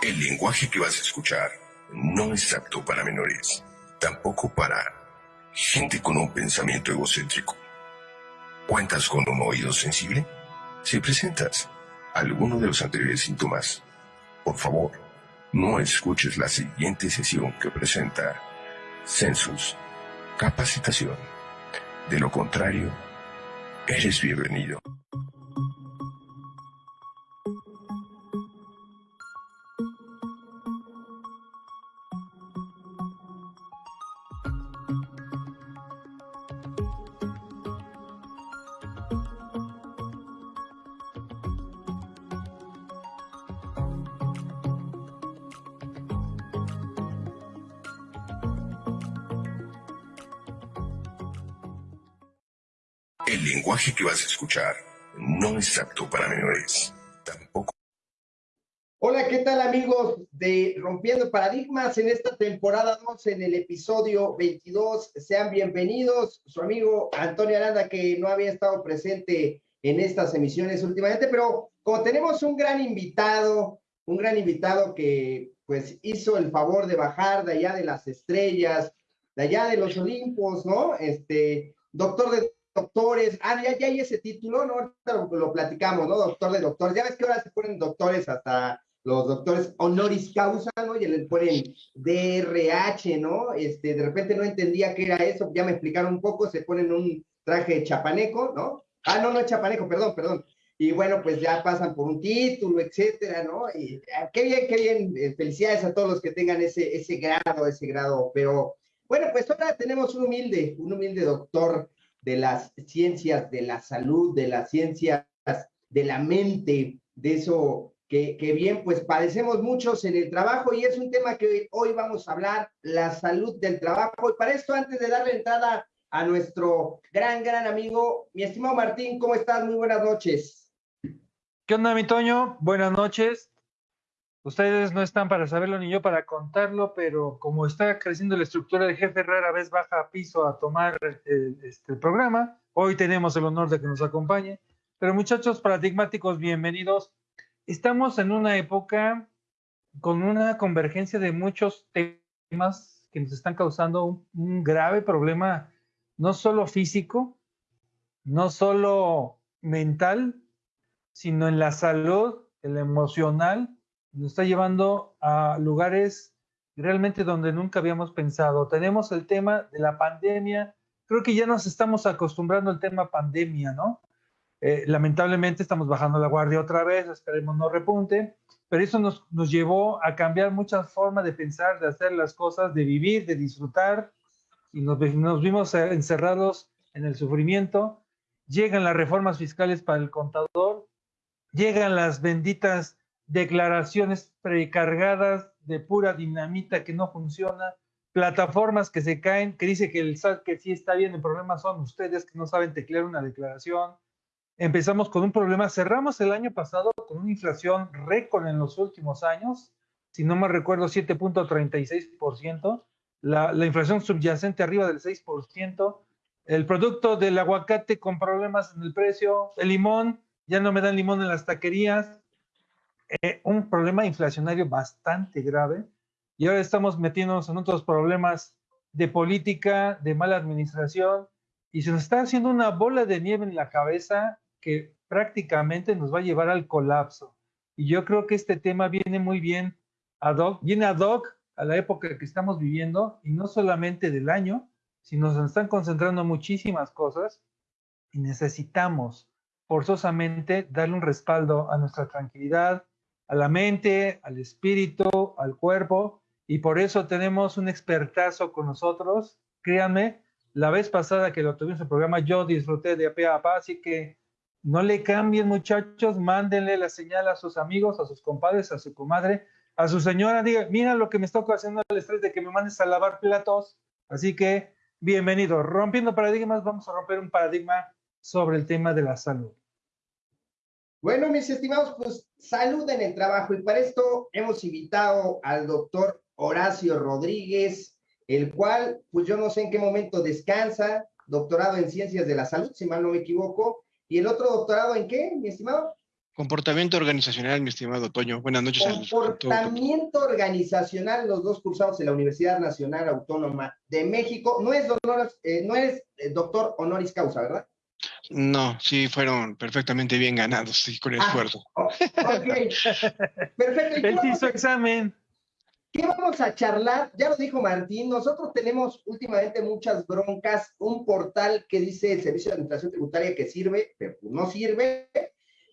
El lenguaje que vas a escuchar no es apto para menores, tampoco para gente con un pensamiento egocéntrico. ¿Cuentas con un oído sensible? Si presentas alguno de los anteriores síntomas, por favor, no escuches la siguiente sesión que presenta Census Capacitación. De lo contrario, eres bienvenido. Que vas a escuchar no es apto para menores. Tampoco. Hola, ¿qué tal amigos de Rompiendo Paradigmas en esta temporada 2, en el episodio 22? Sean bienvenidos. Su amigo Antonio Aranda, que no había estado presente en estas emisiones últimamente, pero como tenemos un gran invitado, un gran invitado que pues hizo el favor de bajar de allá de las estrellas, de allá de los Olimpos, ¿no? Este, doctor de doctores, ah, ya, hay ese título, ¿no? Ahorita lo, platicamos, ¿no? Doctor de doctores. Ya ves que ahora se ponen doctores hasta los doctores honoris causa, ¿no? Y le ponen DRH, ¿no? Este, de repente no entendía qué era eso, ya me explicaron un poco, se ponen un traje chapaneco, ¿no? Ah, no, no chapaneco, perdón, perdón. Y bueno, pues ya pasan por un título, etcétera, ¿no? Y ah, qué bien, qué bien. Eh, felicidades a todos los que tengan ese, ese grado, ese grado. Pero bueno, pues ahora tenemos un humilde, un humilde doctor de las ciencias de la salud, de las ciencias de la mente, de eso que, bien, pues padecemos muchos en el trabajo y es un tema que hoy vamos a hablar, la salud del trabajo. Y para esto, antes de darle entrada a nuestro gran, gran amigo, mi estimado Martín, ¿cómo estás? Muy buenas noches. ¿Qué onda, mi Toño? Buenas noches. Ustedes no están para saberlo ni yo para contarlo, pero como está creciendo la estructura de jefe, rara vez baja a piso a tomar eh, este programa. Hoy tenemos el honor de que nos acompañe. Pero muchachos paradigmáticos, bienvenidos. Estamos en una época con una convergencia de muchos temas que nos están causando un, un grave problema, no solo físico, no solo mental, sino en la salud, el emocional nos está llevando a lugares realmente donde nunca habíamos pensado. Tenemos el tema de la pandemia. Creo que ya nos estamos acostumbrando al tema pandemia, ¿no? Eh, lamentablemente estamos bajando la guardia otra vez, esperemos no repunte, pero eso nos, nos llevó a cambiar muchas formas de pensar, de hacer las cosas, de vivir, de disfrutar, y nos, nos vimos encerrados en el sufrimiento. Llegan las reformas fiscales para el contador, llegan las benditas declaraciones precargadas de pura dinamita que no funciona, plataformas que se caen, que dice que el SAT que sí está bien, el problema son ustedes que no saben teclear una declaración. Empezamos con un problema, cerramos el año pasado con una inflación récord en los últimos años, si no me recuerdo 7.36%, la, la inflación subyacente arriba del 6%, el producto del aguacate con problemas en el precio, el limón, ya no me dan limón en las taquerías, eh, un problema inflacionario bastante grave y ahora estamos metiéndonos en otros problemas de política, de mala administración y se nos está haciendo una bola de nieve en la cabeza que prácticamente nos va a llevar al colapso. Y yo creo que este tema viene muy bien ad hoc, viene ad hoc a la época que estamos viviendo y no solamente del año, sino se nos están concentrando muchísimas cosas y necesitamos forzosamente darle un respaldo a nuestra tranquilidad, a la mente, al espíritu, al cuerpo, y por eso tenemos un expertazo con nosotros. Créanme, la vez pasada que lo tuvimos en el programa, yo disfruté de a a así que no le cambien, muchachos, mándenle la señal a sus amigos, a sus compadres, a su comadre, a su señora, diga, mira lo que me está haciendo el estrés de que me mandes a lavar platos. Así que, bienvenido. Rompiendo paradigmas, vamos a romper un paradigma sobre el tema de la salud. Bueno, mis estimados, pues salud en el trabajo y para esto hemos invitado al doctor Horacio Rodríguez, el cual, pues yo no sé en qué momento descansa, doctorado en ciencias de la salud, si mal no me equivoco, y el otro doctorado en qué, mi estimado? Comportamiento organizacional, mi estimado Toño. Buenas noches. Comportamiento organizacional, los dos cursados en la Universidad Nacional Autónoma de México. No es, doctor, eh, no es eh, doctor honoris causa, ¿verdad? No, sí, fueron perfectamente bien ganados, sí, con ah, esfuerzo. ok, perfecto. Él hizo examen. ¿Qué vamos a charlar? Ya lo dijo Martín, nosotros tenemos últimamente muchas broncas, un portal que dice el Servicio de Administración Tributaria que sirve, pero no sirve,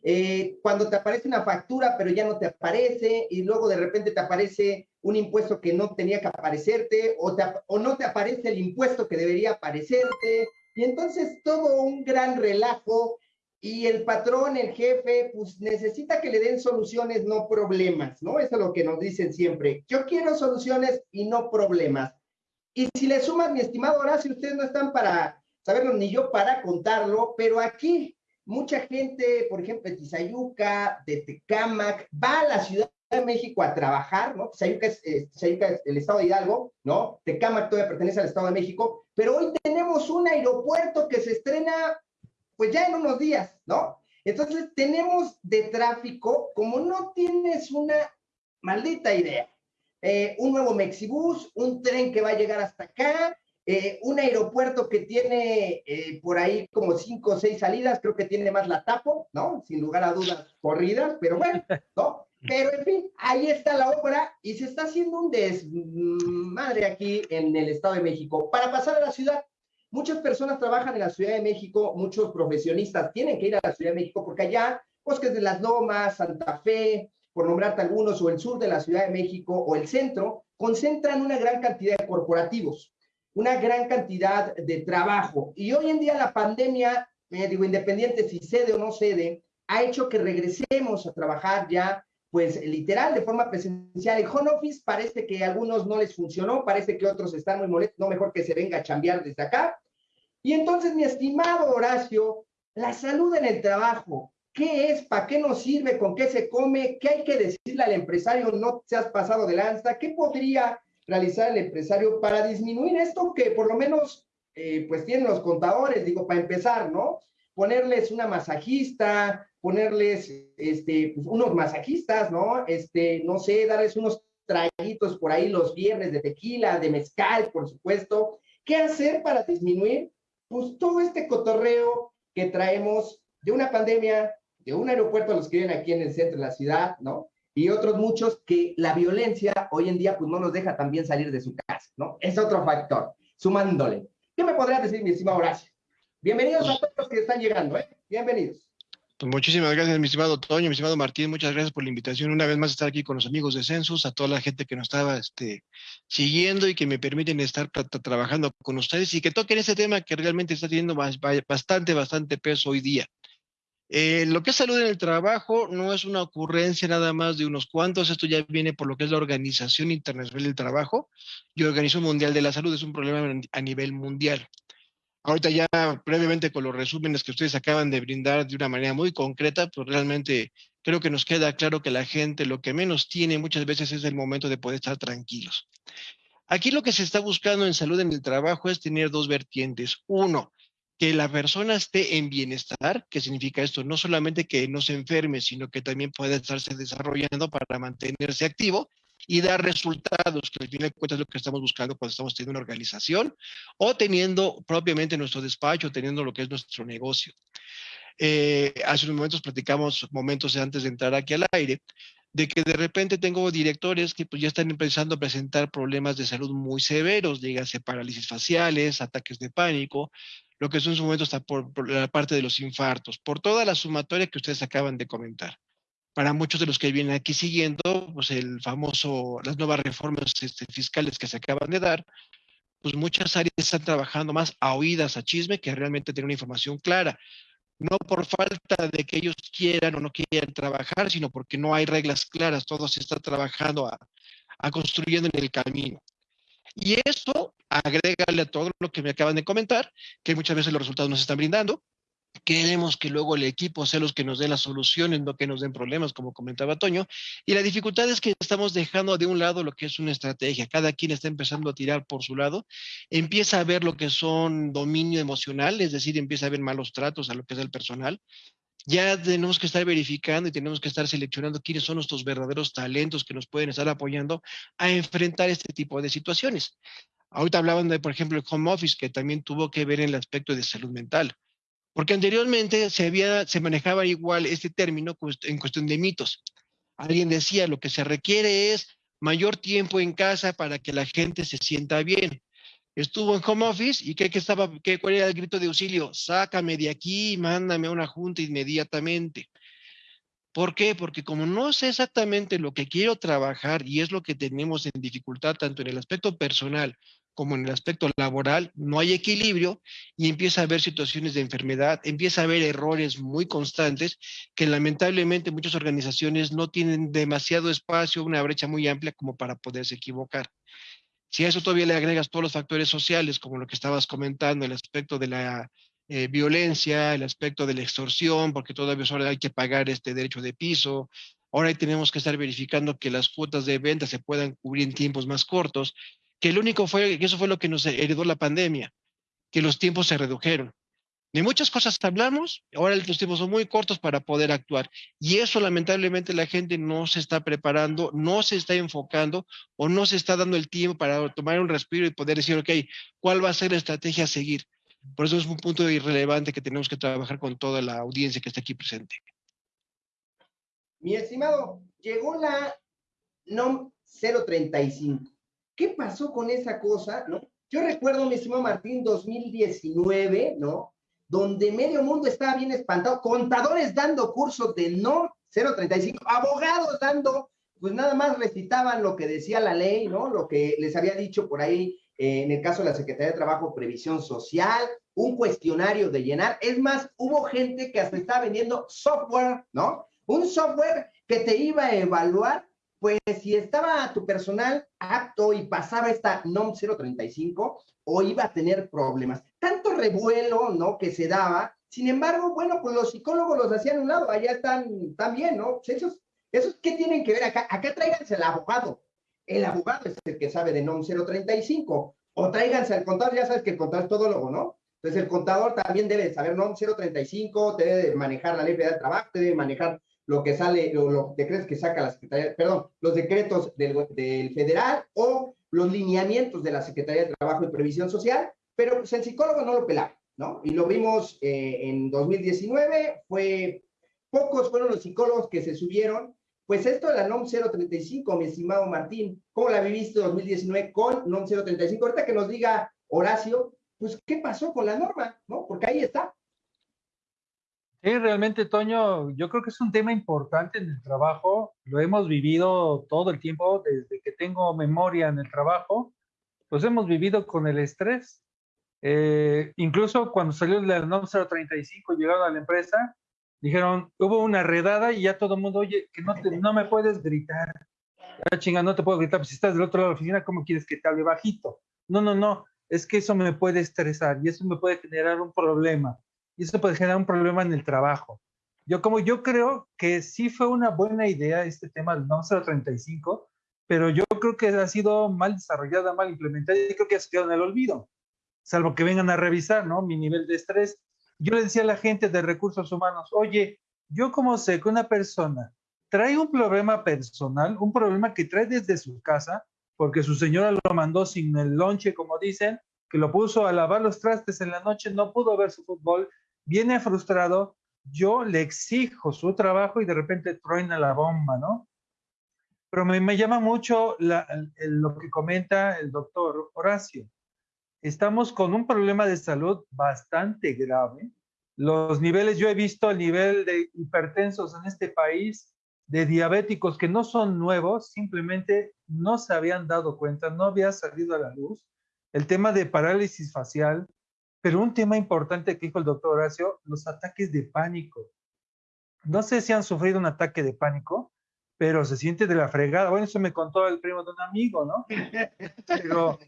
eh, cuando te aparece una factura, pero ya no te aparece, y luego de repente te aparece un impuesto que no tenía que aparecerte, o, o no te aparece el impuesto que debería aparecerte, y entonces todo un gran relajo, y el patrón, el jefe, pues necesita que le den soluciones, no problemas, ¿no? Eso es lo que nos dicen siempre. Yo quiero soluciones y no problemas. Y si le sumas, mi estimado Horacio, ustedes no están para saberlo, ni yo para contarlo, pero aquí mucha gente, por ejemplo, de Tizayuca, de Tecámac, va a la Ciudad de México a trabajar, ¿no? Tizayuca es, eh, es, el estado de Hidalgo, ¿no? Tecámac todavía pertenece al estado de México, pero hoy tenemos un aeropuerto que se estrena, pues ya en unos días, ¿no? Entonces tenemos de tráfico, como no tienes una maldita idea, eh, un nuevo Mexibus, un tren que va a llegar hasta acá, eh, un aeropuerto que tiene por ahí como cinco o seis salidas, creo que tiene más la tapo, ¿no? Sin lugar a dudas, corridas, pero bueno, ¿no? Pero en fin, ahí está la obra y se está haciendo un desmadre aquí en el Estado de México. Para pasar a la ciudad, muchas personas trabajan en la Ciudad de México, muchos profesionistas tienen que ir a la Ciudad de México porque allá, Bosques de las Lomas, Santa Fe, por nombrarte algunos, o el sur de la Ciudad de México o el centro, concentran una gran cantidad de corporativos una gran cantidad de trabajo. Y hoy en día la pandemia, eh, digo, independiente si cede o no cede, ha hecho que regresemos a trabajar ya, pues literal, de forma presencial. El home office parece que a algunos no les funcionó, parece que otros están muy molestos, no mejor que se venga a chambear desde acá. Y entonces, mi estimado Horacio, la salud en el trabajo, ¿qué es? ¿Para qué nos sirve? ¿Con qué se come? ¿Qué hay que decirle al empresario? No se has pasado de lanza. ¿Qué podría realizar el empresario para disminuir esto que por lo menos eh, pues tienen los contadores, digo, para empezar, ¿no? Ponerles una masajista, ponerles este, pues, unos masajistas, ¿no? Este, no sé, darles unos traguitos por ahí los viernes de tequila, de mezcal, por supuesto. ¿Qué hacer para disminuir? Pues todo este cotorreo que traemos de una pandemia, de un aeropuerto a los que viven aquí en el centro de la ciudad, ¿no? y otros muchos que la violencia hoy en día pues no nos deja también salir de su casa, ¿no? Es otro factor, sumándole. ¿Qué me podrías decir, mi estimado Horacio? Bienvenidos a todos los que están llegando, ¿eh? Bienvenidos. Pues muchísimas gracias, mi estimado Toño, mi estimado Martín, muchas gracias por la invitación. Una vez más estar aquí con los amigos de Census, a toda la gente que nos estaba este, siguiendo y que me permiten estar trabajando con ustedes y que toquen ese tema que realmente está teniendo bastante, bastante peso hoy día. Eh, lo que es salud en el trabajo no es una ocurrencia nada más de unos cuantos, esto ya viene por lo que es la Organización Internacional del Trabajo y Organización Mundial de la Salud, es un problema a nivel mundial. Ahorita ya brevemente con los resúmenes que ustedes acaban de brindar de una manera muy concreta, pues realmente creo que nos queda claro que la gente lo que menos tiene muchas veces es el momento de poder estar tranquilos. Aquí lo que se está buscando en salud en el trabajo es tener dos vertientes. Uno, que la persona esté en bienestar, ¿qué significa esto? No solamente que no se enferme, sino que también pueda estarse desarrollando para mantenerse activo y dar resultados, que al final de cuentas es lo que estamos buscando cuando estamos teniendo una organización o teniendo propiamente nuestro despacho, teniendo lo que es nuestro negocio. Eh, hace unos momentos platicamos, momentos antes de entrar aquí al aire, de que de repente tengo directores que pues, ya están empezando a presentar problemas de salud muy severos, dígase parálisis faciales, ataques de pánico, lo que son en su momento está por, la parte de los infartos, por toda la sumatoria que ustedes acaban de comentar. Para muchos de los que vienen aquí siguiendo, pues el famoso, las nuevas reformas este, fiscales que se acaban de dar, pues muchas áreas están trabajando más a oídas, a chisme, que realmente tener una información clara. No por falta de que ellos quieran o no quieran trabajar, sino porque no hay reglas claras, todo se está trabajando a, a construyendo en el camino. Y eso agrégale a todo lo que me acaban de comentar, que muchas veces los resultados nos están brindando. Queremos que luego el equipo sea los que nos dé las soluciones, no que nos den problemas, como comentaba Toño. Y la dificultad es que estamos dejando de un lado lo que es una estrategia. Cada quien está empezando a tirar por su lado. Empieza a ver lo que son dominio emocional, es decir, empieza a ver malos tratos a lo que es el personal ya tenemos que estar verificando y tenemos que estar seleccionando quiénes son nuestros verdaderos talentos que nos pueden estar apoyando a enfrentar este tipo de situaciones. Ahorita hablaban de, por ejemplo, el home office, que también tuvo que ver en el aspecto de salud mental, porque anteriormente se, había, se manejaba igual este término en cuestión de mitos. Alguien decía, lo que se requiere es mayor tiempo en casa para que la gente se sienta bien estuvo en home office y ¿qué, estaba, qué, cuál era el grito de auxilio? Sácame de aquí, mándame a una junta inmediatamente. ¿Por qué? Porque como no sé exactamente lo que quiero trabajar y es lo que tenemos en dificultad tanto en el aspecto personal como en el aspecto laboral, no hay equilibrio y empieza a haber situaciones de enfermedad, empieza a haber errores muy constantes que lamentablemente muchas organizaciones no tienen demasiado espacio, una brecha muy amplia como para poderse equivocar. Si a eso todavía le agregas todos los factores sociales, como lo que estabas comentando, el aspecto de la eh, violencia, el aspecto de la extorsión, porque todavía ahora hay que pagar este derecho de piso, ahora tenemos que estar verificando que las cuotas de venta se puedan cubrir en tiempos más cortos, que lo único fue, que eso fue lo que nos heredó la pandemia, que los tiempos se redujeron. De muchas cosas hablamos, ahora los tiempos son muy cortos para poder actuar. Y eso lamentablemente la gente no se está preparando, no se está enfocando o no se está dando el tiempo para tomar un respiro y poder decir, ok, ¿cuál va a ser la estrategia a seguir? Por eso es un punto irrelevante que tenemos que trabajar con toda la audiencia que está aquí presente. Mi estimado, llegó la NOM 035. ¿Qué pasó con esa cosa? ¿no? Yo recuerdo, mi estimado Martín, 2019, ¿no? donde medio mundo estaba bien espantado, contadores dando cursos de no 035, abogados dando, pues nada más recitaban lo que decía la ley, ¿no? Lo que les había dicho por ahí eh, en el caso de la Secretaría de Trabajo, Previsión Social, un cuestionario de llenar. Es más, hubo gente que hasta estaba vendiendo software, ¿no? Un software que te iba a evaluar pues si estaba tu personal apto y pasaba esta NOM 035 o iba a tener problemas. Tanto revuelo, ¿no? Que se daba. Sin embargo, bueno, pues los psicólogos los hacían a un lado, allá están también, ¿no? Pues esos, esos, ¿qué tienen que ver acá? Acá tráiganse el abogado. El abogado es el que sabe de NOM 035. O tráiganse al contador, ya sabes que el contador es todólogo, ¿no? Entonces el contador también debe saber NOM 035, debe manejar la ley de trabajo, debe manejar lo que sale, los decretos que saca la Secretaría, perdón, los decretos del, del, federal o los lineamientos de la Secretaría de Trabajo y Previsión Social, pero pues el psicólogo no lo pelaba, ¿no? Y lo vimos eh, en 2019, fue, pocos fueron los psicólogos que se subieron, pues esto de la NOM 035, mi estimado Martín, ¿cómo la viviste 2019 con NOM 035? Ahorita que nos diga Horacio, pues, ¿qué pasó con la norma? ¿No? Porque ahí está, Sí, realmente, Toño, yo creo que es un tema importante en el trabajo. Lo hemos vivido todo el tiempo, desde que tengo memoria en el trabajo, pues hemos vivido con el estrés. Eh, incluso cuando salió la NOM 035, llegaron a la empresa, dijeron, hubo una redada y ya todo el mundo, oye, que no, no me puedes gritar. Ah, chinga, no te puedo gritar, pues si estás del otro lado de la oficina, ¿cómo quieres que te hable bajito? No, no, no, es que eso me puede estresar y eso me puede generar un problema y eso puede generar un problema en el trabajo. Yo como yo creo que sí fue una buena idea este tema del NOM 035, pero yo creo que ha sido mal desarrollada, mal implementada y creo que ha quedado en el olvido, salvo que vengan a revisar, ¿no? Mi nivel de estrés. Yo le decía a la gente de recursos humanos, oye, yo como sé que una persona trae un problema personal, un problema que trae desde su casa, porque su señora lo mandó sin el lonche, como dicen, que lo puso a lavar los trastes en la noche, no pudo ver su fútbol, viene frustrado, yo le exijo su trabajo y de repente truena la bomba, ¿no? Pero me, llama mucho lo que comenta el doctor Horacio. Estamos con un problema de salud bastante grave. Los niveles, yo he visto el nivel de hipertensos en este país, de diabéticos que no son nuevos, simplemente no se habían dado cuenta, no había salido a la luz. El tema de parálisis facial, pero un tema importante que dijo el doctor Horacio, los ataques de pánico. No sé si han sufrido un ataque de pánico, pero se siente de la fregada. Bueno, eso me contó el primo de un amigo, ¿no? Pero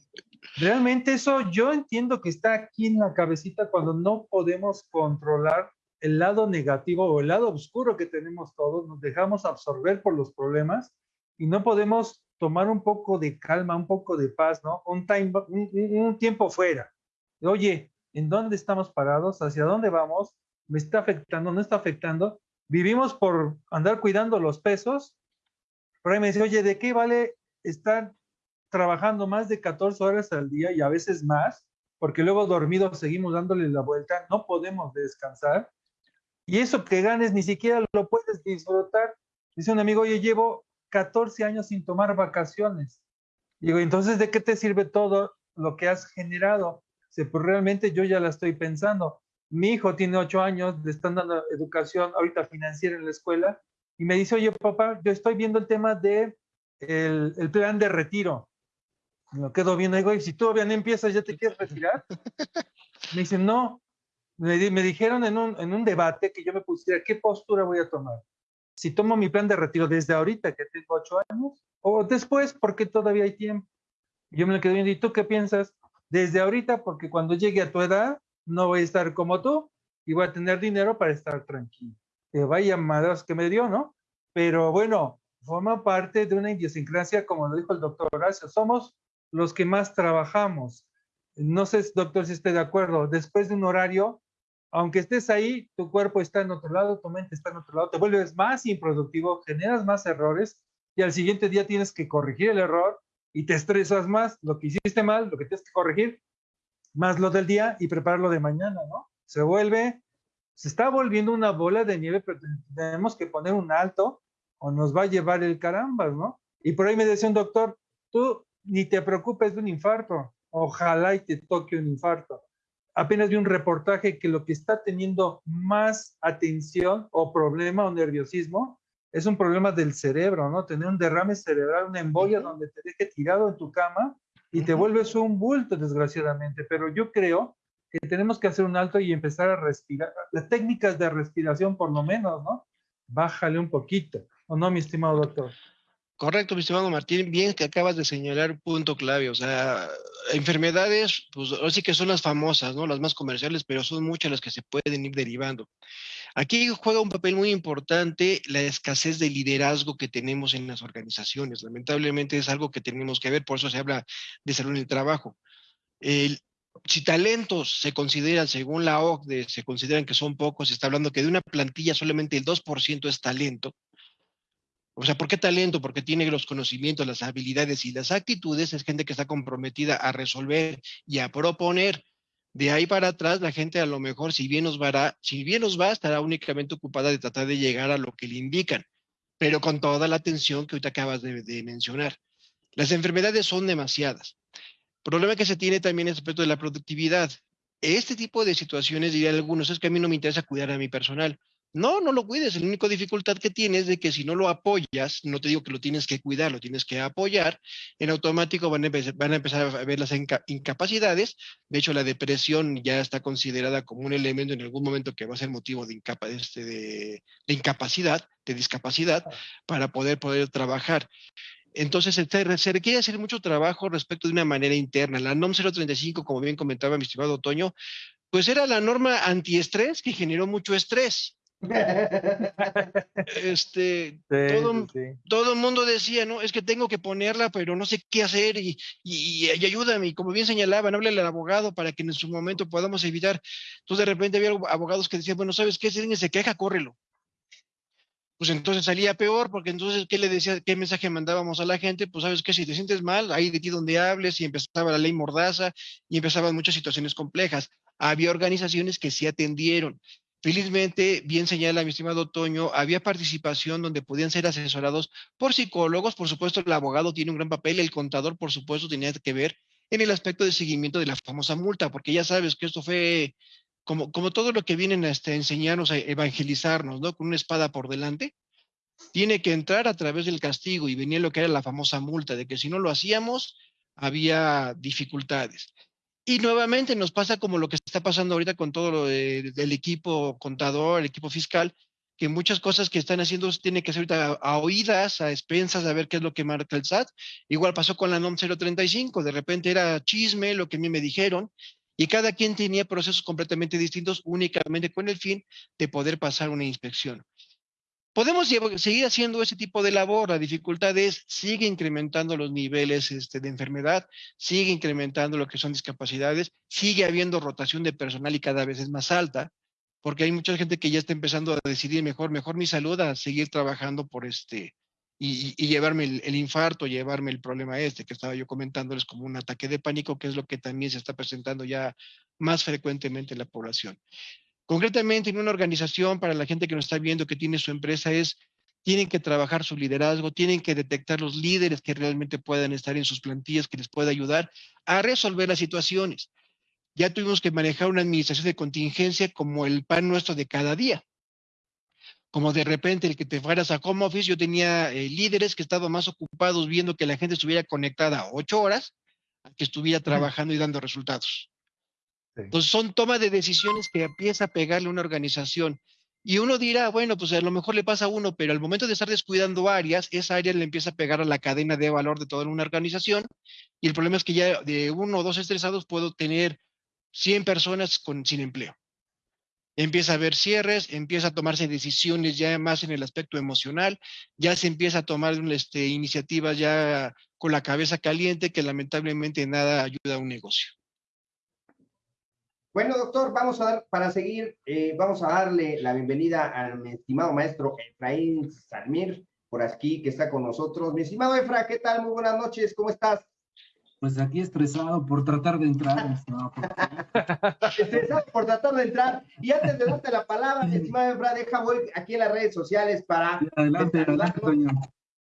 realmente eso yo entiendo que está aquí en la cabecita cuando no podemos controlar el lado negativo o el lado oscuro que tenemos todos, nos dejamos absorber por los problemas y no podemos tomar un poco de calma, un poco de paz, ¿no? Un, time, un tiempo fuera. Oye, en dónde estamos parados, hacia dónde vamos me está afectando, no está afectando. Vivimos por andar cuidando los pesos. Por ahí me dice, oye, ¿de qué vale estar trabajando más de 14 horas al día y a veces más? Porque luego dormidos seguimos dándole la vuelta, no podemos descansar. Y eso que ganes ni siquiera lo puedes disfrutar. Dice un amigo, oye, llevo 14 años sin tomar vacaciones. Digo, entonces, ¿de qué te sirve todo lo que has generado? Si pues realmente yo ya la estoy pensando. Mi hijo tiene 8 años, le están dando educación ahorita financiera en la escuela y me dice, oye, papá, yo estoy viendo el tema de el, el plan de retiro. Me lo quedo viendo, digo, y si todavía no empiezas, ¿ya te quieres retirar? Me dice, no. Me, me dijeron en un, en un debate que yo me pusiera, ¿qué postura voy a tomar? Si tomo mi plan de retiro desde ahorita, que tengo 8 años, o después, porque todavía hay tiempo. Yo me lo quedo viendo, ¿y tú qué piensas? Desde ahorita, porque cuando llegue a tu edad, no voy a estar como tú y voy a tener dinero para estar tranquilo. Que vaya madras que me dio, ¿no? Pero bueno, forma parte de una idiosincrasia, como lo dijo el doctor Horacio, somos los que más trabajamos. No sé, doctor, si esté de acuerdo. Después de un horario, aunque estés ahí, tu cuerpo está en otro lado, tu mente está en otro lado, te vuelves más improductivo, generas más errores y al siguiente día tienes que corregir el error y te estresas más, lo que hiciste mal, lo que tienes que corregir, más lo del día y prepararlo de mañana, ¿no? Se vuelve, se está volviendo una bola de nieve, pero tenemos que poner un alto o nos va a llevar el carambas, ¿no? Y por ahí me decía un doctor, tú ni te preocupes de un infarto, ojalá y te toque un infarto. Apenas vi un reportaje que lo que está teniendo más atención o problema o nerviosismo es un problema del cerebro, ¿no? Tener un derrame cerebral, una embolia donde te deje tirado en tu cama y te vuelves un bulto, desgraciadamente. Pero yo creo que tenemos que hacer un alto y empezar a respirar. Las técnicas de respiración, por lo menos, ¿no? Bájale un poquito. ¿O no, mi estimado doctor? Correcto, mi estimado Martín, bien que acabas de señalar un punto clave, o sea, enfermedades, pues sí que son las famosas, ¿no? Las más comerciales, pero son muchas las que se pueden ir derivando. Aquí juega un papel muy importante la escasez de liderazgo que tenemos en las organizaciones. Lamentablemente es algo que tenemos que ver, por eso se habla de salud en el trabajo. si talentos se consideran, según la OCDE, se consideran que son pocos, se está hablando que de una plantilla solamente el 2% es talento, o sea, ¿por qué talento? Porque tiene los conocimientos, las habilidades y las actitudes. Es gente que está comprometida a resolver y a proponer. De ahí para atrás, la gente a lo mejor, si bien nos va, si bien nos va, estará únicamente ocupada de tratar de llegar a lo que le indican, pero con toda la atención que ahorita acabas de, de mencionar. Las enfermedades son demasiadas. Problema que se tiene también es respecto de la productividad. Este tipo de situaciones, diría algunos, es que a mí no me interesa cuidar a mi personal. No, no lo cuides. La única dificultad que tienes es de que si no lo apoyas, no te digo que lo tienes que cuidar, lo tienes que apoyar, en automático van a, empezar, a ver las incapacidades. De hecho, la depresión ya está considerada como un elemento en algún momento que va a ser motivo de, este, de, incapacidad, de discapacidad, para poder, poder trabajar. Entonces, se, requiere hacer mucho trabajo respecto de una manera interna. La NOM 035, como bien comentaba mi estimado Otoño, pues era la norma antiestrés que generó mucho estrés este, todo, el mundo decía, no, es que tengo que ponerla, pero no sé qué hacer y, y, ayúdame. Y como bien señalaban, háblale al abogado para que en su momento podamos evitar. Entonces de repente había abogados que decían, bueno, ¿sabes qué? Si alguien se queja, córrelo. Pues entonces salía peor, porque entonces, ¿qué le decía, qué mensaje mandábamos a la gente? Pues sabes que si te sientes mal, ahí de ti donde hables, y empezaba la ley mordaza, y empezaban muchas situaciones complejas. Había organizaciones que sí atendieron, Felizmente, bien señala mi estimado Toño, había participación donde podían ser asesorados por psicólogos, por supuesto el abogado tiene un gran papel, el contador por supuesto tenía que ver en el aspecto de seguimiento de la famosa multa, porque ya sabes que esto fue como, como todo lo que vienen a este, enseñarnos, a evangelizarnos, ¿no? Con una espada por delante, tiene que entrar a través del castigo y venía lo que era la famosa multa, de que si no lo hacíamos, había dificultades. Y nuevamente nos pasa como lo que está pasando ahorita con todo lo del equipo contador, el equipo fiscal, que muchas cosas que están haciendo tienen que ser ahorita a, oídas, a expensas, a ver qué es lo que marca el SAT. Igual pasó con la NOM 035, de repente era chisme lo que a mí me dijeron, y cada quien tenía procesos completamente distintos únicamente con el fin de poder pasar una inspección. Podemos seguir haciendo ese tipo de labor. La dificultad es, sigue incrementando los niveles este, de enfermedad, sigue incrementando lo que son discapacidades, sigue habiendo rotación de personal y cada vez es más alta. porque hay mucha gente que ya está empezando a decidir mejor, mejor mi salud a seguir trabajando por este, y, llevarme el, infarto, llevarme el problema este que estaba yo comentándoles como un ataque de pánico, que es lo que también se está presentando ya más frecuentemente en la población. Concretamente, en una organización, para la gente que nos está viendo, que tiene su empresa, es, tienen que trabajar su liderazgo, tienen que detectar los líderes que realmente puedan estar en sus plantillas, que les pueda ayudar a resolver las situaciones ya tuvimos que manejar una administración de contingencia como el pan nuestro de cada día. Como de repente el que te fueras a home office, yo tenía eh, líderes que estaban más ocupados viendo que la gente estuviera conectada ocho horas, a que estuviera trabajando y dando resultados. Entonces son toma de decisiones que empieza a pegarle una organización. Y uno dirá, bueno, pues a lo mejor le pasa a uno, pero al momento de estar descuidando áreas, esa área le empieza a pegar a la cadena de valor de toda una organización. Y el problema es que ya de uno o dos estresados puedo tener 100 personas con, sin empleo. Empieza a haber cierres, empieza a tomarse decisiones ya más en el aspecto emocional, ya se empieza a tomar este, iniciativas ya con la cabeza caliente que lamentablemente nada ayuda a un negocio. Bueno, doctor, vamos a dar, para seguir, eh, vamos a darle la bienvenida a mi estimado maestro Efraín Salmir, por aquí, que está con nosotros. Mi estimado Efra, ¿qué tal? Muy buenas noches, ¿cómo estás? Pues aquí estresado por tratar de entrar. No, estresado por tratar de entrar. Y antes de darte la palabra, estimado Efra, deja voy aquí en las redes sociales para. adelante, adelante, Toño.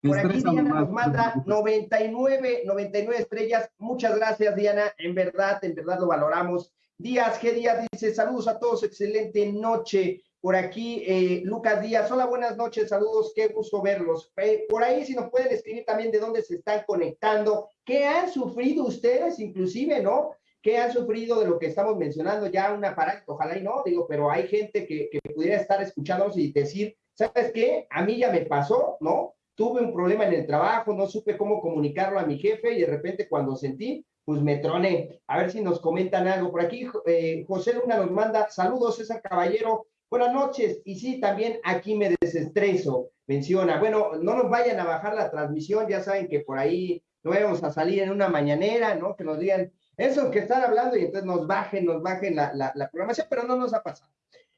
Por aquí Diana nos manda 99, 99 estrellas. Muchas gracias, Diana. En verdad, en verdad lo valoramos. Díaz, G. Díaz dice: Saludos a todos, excelente noche. Por aquí, eh, Lucas Díaz, hola, buenas noches, saludos, qué gusto verlos. Por ahí, si nos pueden escribir también de dónde se están conectando, qué han sufrido ustedes, inclusive, ¿no? ¿Qué han sufrido de lo que estamos mencionando? Ya una parada, ojalá y no, digo, pero hay gente que, que pudiera estar escuchándonos y decir, ¿sabes qué? A mí ya me pasó, ¿no? Tuve un problema en el trabajo, no supe cómo comunicarlo a mi jefe y de repente cuando sentí, pues me troné. A ver si nos comentan algo. Por aquí, eh, José Luna nos manda saludos, César Caballero. Buenas noches. Y sí, también aquí me desestreso, menciona. Bueno, no nos vayan a bajar la transmisión, ya saben que por ahí no vamos a salir en una mañanera, ¿no? Que nos digan eso que están hablando y entonces nos bajen, nos bajen la, la, programación, pero no nos ha pasado.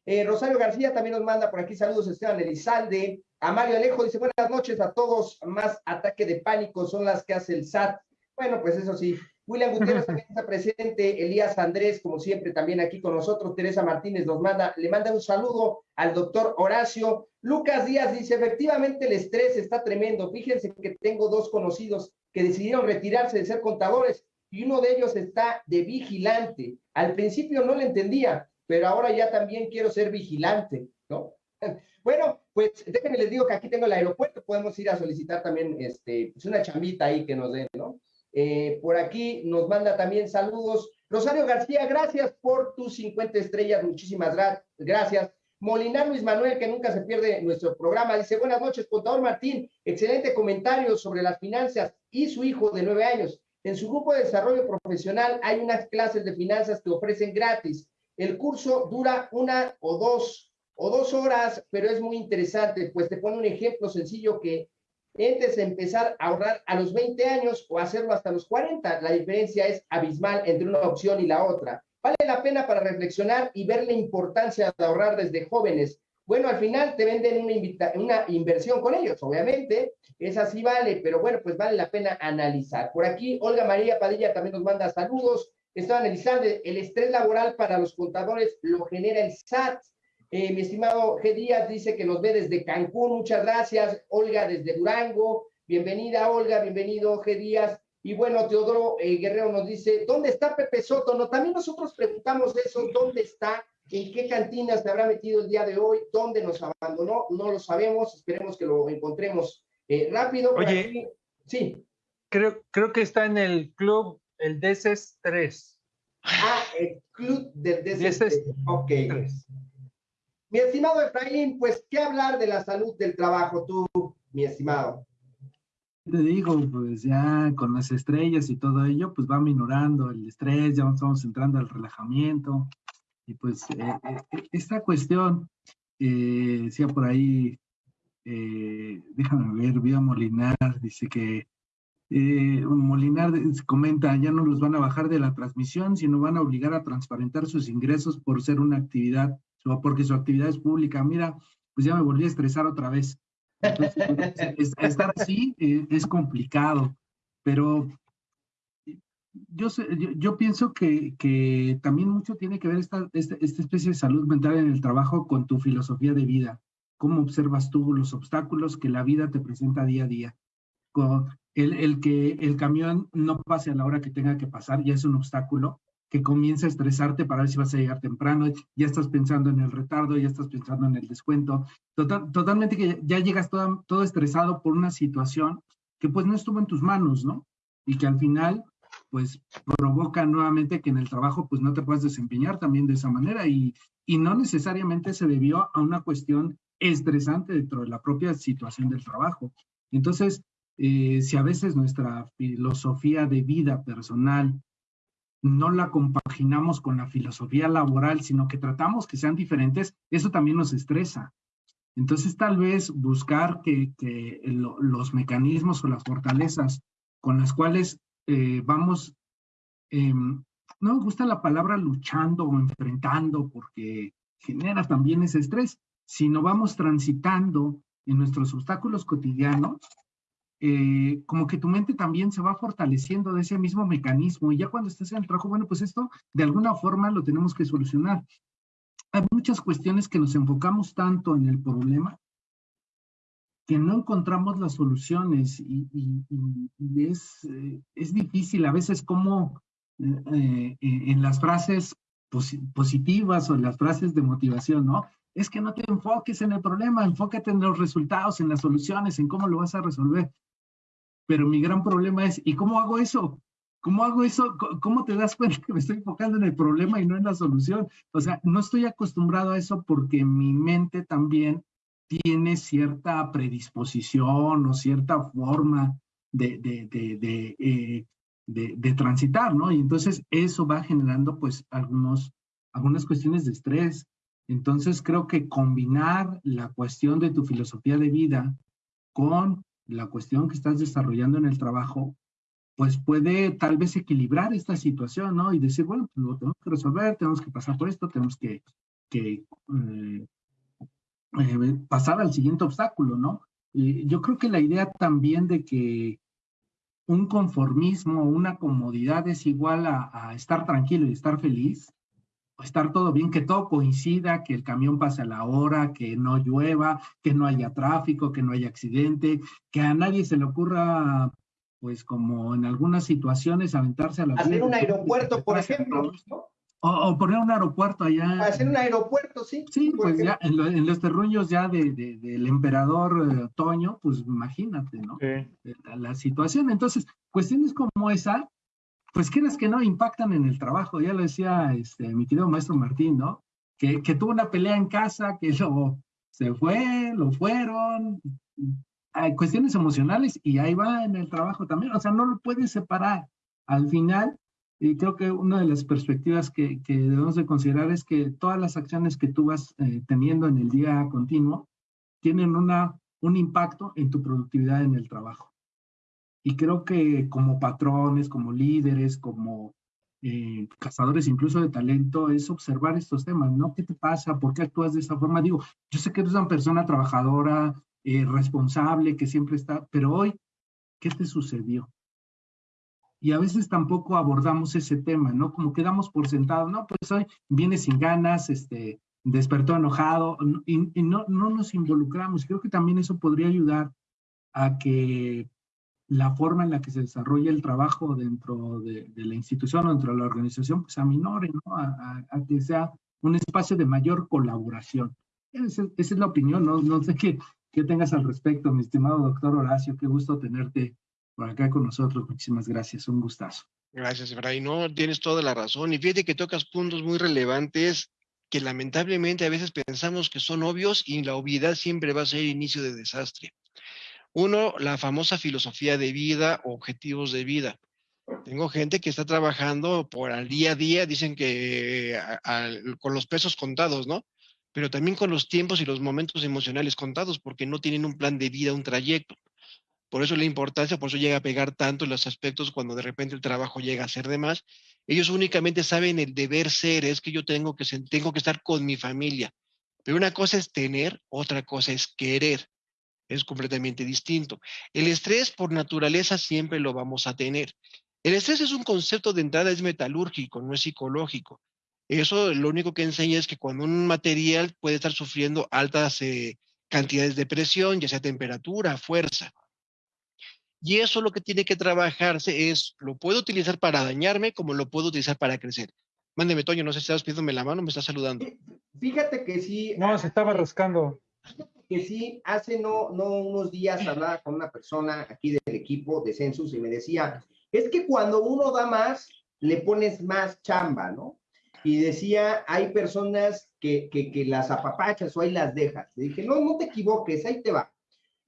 Eh, Rosario García también nos manda por aquí saludos, Esteban Elizalde. A Mario Alejo dice, buenas noches a todos, más ataque de pánico son las que hace el SAT. Bueno, pues eso sí, William Gutiérrez también está presente, Elías Andrés, como siempre, también aquí con nosotros, Teresa Martínez nos manda, le manda un saludo al doctor Horacio. Lucas Díaz dice, efectivamente el estrés está tremendo. Fíjense que tengo dos conocidos que decidieron retirarse de ser contadores y uno de ellos está de vigilante. Al principio no le entendía, pero ahora ya también quiero ser vigilante, ¿no? Bueno, pues déjenme les digo que aquí tengo el aeropuerto, podemos ir a solicitar también este, pues una chambita ahí que nos den, ¿no? Eh, por aquí nos manda también saludos. Rosario García, gracias por tus 50 estrellas, muchísimas gracias. Molinar Luis Manuel, que nunca se pierde nuestro programa, dice, buenas noches, contador Martín, excelente comentario sobre las finanzas y su hijo de nueve años. En su grupo de desarrollo profesional hay unas clases de finanzas que ofrecen gratis. El curso dura una o dos o dos horas, pero es muy interesante, pues te pone un ejemplo sencillo que de empezar a ahorrar a los 20 años o hacerlo hasta los 40. La diferencia es abismal entre una opción y la otra. Vale la pena para reflexionar y ver la importancia de ahorrar desde jóvenes. Bueno, al final te venden una, una inversión con ellos, obviamente, esa sí vale, pero bueno, pues vale la pena analizar. Por aquí, Olga María Padilla también nos manda saludos. Está analizando el estrés laboral para los contadores, lo genera el SAT. Eh, mi estimado G. Díaz dice que nos ve desde Cancún, muchas gracias. Olga desde Durango, bienvenida Olga, bienvenido G. Díaz. Y bueno, Teodoro eh, Guerrero nos dice, ¿dónde está Pepe Soto? No, también nosotros preguntamos eso, ¿dónde está? ¿En qué cantina se habrá metido el día de hoy? ¿Dónde nos abandonó? No lo sabemos, esperemos que lo encontremos eh, rápido. Oye, sí. Creo, creo que está en el club, el DCS 3. Ah, el club del DCS 3. Ok. 3. Mi estimado Efraín, pues, ¿qué hablar de la salud del trabajo tú, mi estimado? Te digo, pues ya con las estrellas y todo ello, pues va minorando el estrés, ya estamos entrando al relajamiento. Y pues eh, eh, esta cuestión, eh, decía por ahí, déjame ver, Vía Molinar, dice que Molinar comenta, ya no los van a bajar de la transmisión, sino van a obligar a transparentar sus ingresos por ser una actividad porque su actividad es pública. Mira, pues ya me volví a estresar otra vez. Estar así eh, es complicado, pero yo, pienso que, también mucho tiene que ver esta, especie de salud mental en el trabajo con tu filosofía de vida. ¿Cómo observas tú los obstáculos que la vida te presenta día a día? El, el que el camión no pase a la hora que tenga que pasar ya es un obstáculo que comienza a estresarte para ver si vas a llegar temprano, ya estás pensando en el retardo, ya estás pensando en el descuento, total, totalmente que ya llegas todo, todo estresado por una situación que pues no estuvo en tus manos, ¿no? Y que al final pues provoca nuevamente que en el trabajo pues no te puedas desempeñar también de esa manera y, y no necesariamente se debió a una cuestión estresante dentro de la propia situación del trabajo. Entonces, eh, si a veces nuestra filosofía de vida personal no la compaginamos con la filosofía laboral, sino que tratamos que sean diferentes, eso también nos estresa. Entonces, tal vez buscar que, los mecanismos o las fortalezas con las cuales eh, vamos, eh, no me gusta la palabra luchando o enfrentando porque genera también ese estrés, sino vamos transitando en nuestros obstáculos cotidianos, eh, como que tu mente también se va fortaleciendo de ese mismo mecanismo y ya cuando estés en el trabajo, bueno, pues esto de alguna forma lo tenemos que solucionar. Hay muchas cuestiones que nos enfocamos tanto en el problema que no encontramos las soluciones y, es, eh, es, difícil a veces como eh, en las frases positivas o en las frases de motivación, ¿no? Es que no te enfoques en el problema, enfócate en los resultados, en las soluciones, en cómo lo vas a resolver. Pero mi gran problema es, ¿y cómo hago eso? ¿Cómo hago eso? ¿Cómo te das cuenta que me estoy enfocando en el problema y no en la solución? O sea, no estoy acostumbrado a eso porque mi mente también tiene cierta predisposición o cierta forma de, de, de, eh, de, transitar, ¿no? Y entonces eso va generando pues algunos, algunas cuestiones de estrés. Entonces creo que combinar la cuestión de tu filosofía de vida con la cuestión que estás desarrollando en el trabajo, pues puede tal vez equilibrar esta situación, ¿no? Y decir, bueno, pues lo tenemos que resolver, tenemos que pasar por esto, tenemos que, que eh, eh, pasar al siguiente obstáculo, ¿no? yo creo que la idea también de que un conformismo, una comodidad es igual a, estar tranquilo y estar feliz, estar todo bien, que todo coincida, que el camión pase a la hora, que no llueva, que no haya tráfico, que no haya accidente, que a nadie se le ocurra, pues como en algunas situaciones, aventarse a la... Hacer un aeropuerto, por ejemplo, ¿no? O, poner un aeropuerto allá. Hacer un aeropuerto, sí. Sí, pues ya en, los terruños ya de, del emperador eh, Toño, pues imagínate, ¿no? Eh, la, situación. Entonces, cuestiones como esa, pues quieras que no, impactan en el trabajo. Ya lo decía este, mi querido maestro Martín, ¿no? Que, tuvo una pelea en casa, que lo, se fue, lo fueron. Hay cuestiones emocionales y ahí va en el trabajo también. O sea, no lo puedes separar. Al final, creo que una de las perspectivas que, que, debemos de considerar es que todas las acciones que tú vas eh, teniendo en el día continuo tienen una, un impacto en tu productividad en el trabajo. Y creo que como patrones, como líderes, como eh, cazadores incluso de talento, es observar estos temas, ¿no? ¿Qué te pasa? ¿Por qué actúas de esa forma? Digo, yo sé que eres una persona trabajadora, eh, responsable, que siempre está, pero hoy, ¿qué te sucedió? y a veces tampoco abordamos ese tema, ¿no? Como quedamos por sentado, no, pues hoy viene sin ganas, este, despertó enojado y, no, no nos involucramos. Creo que también eso podría ayudar a que la forma en la que se desarrolla el trabajo dentro de, la institución o dentro de la organización, pues aminore, ¿no? A, que sea un espacio de mayor colaboración. Esa, es la opinión, ¿no? No sé qué, qué tengas al respecto, mi estimado doctor Horacio, qué gusto tenerte por acá con nosotros. Muchísimas gracias, un gustazo. Gracias, Efraín. No, tienes toda la razón. Y fíjate que tocas puntos muy relevantes que lamentablemente a veces pensamos que son obvios y la obviedad siempre va a ser inicio de desastre. Uno, la famosa filosofía de vida objetivos de vida. Tengo gente que está trabajando por al día a día, dicen que con los pesos contados, ¿no? Pero también con los tiempos y los momentos emocionales contados, porque no tienen un plan de vida, un trayecto. Por eso la importancia, por eso llega a pegar tanto los aspectos cuando de repente el trabajo llega a ser de más. Ellos únicamente saben el deber ser, es que yo tengo que, tengo que estar con mi familia. Pero una cosa es tener, otra cosa es querer. Es completamente distinto. El estrés por naturaleza siempre lo vamos a tener. El estrés es un concepto de entrada, es metalúrgico, no es psicológico. Eso lo único que enseña es que cuando un material puede estar sufriendo altas eh, cantidades de presión, ya sea temperatura, fuerza. Y eso lo que tiene que trabajarse es, lo puedo utilizar para dañarme como lo puedo utilizar para crecer. Mándeme, Toño, no sé si estás pidiéndome la mano, me estás saludando. Fíjate que sí. No, se estaba rascando. Que sí, hace no, no unos días hablaba con una persona aquí del equipo de Census y me decía, es que cuando uno da más, le pones más chamba, ¿no? Y decía, hay personas que, que, las apapachas o ahí las dejas. Le dije, no, no te equivoques, ahí te va.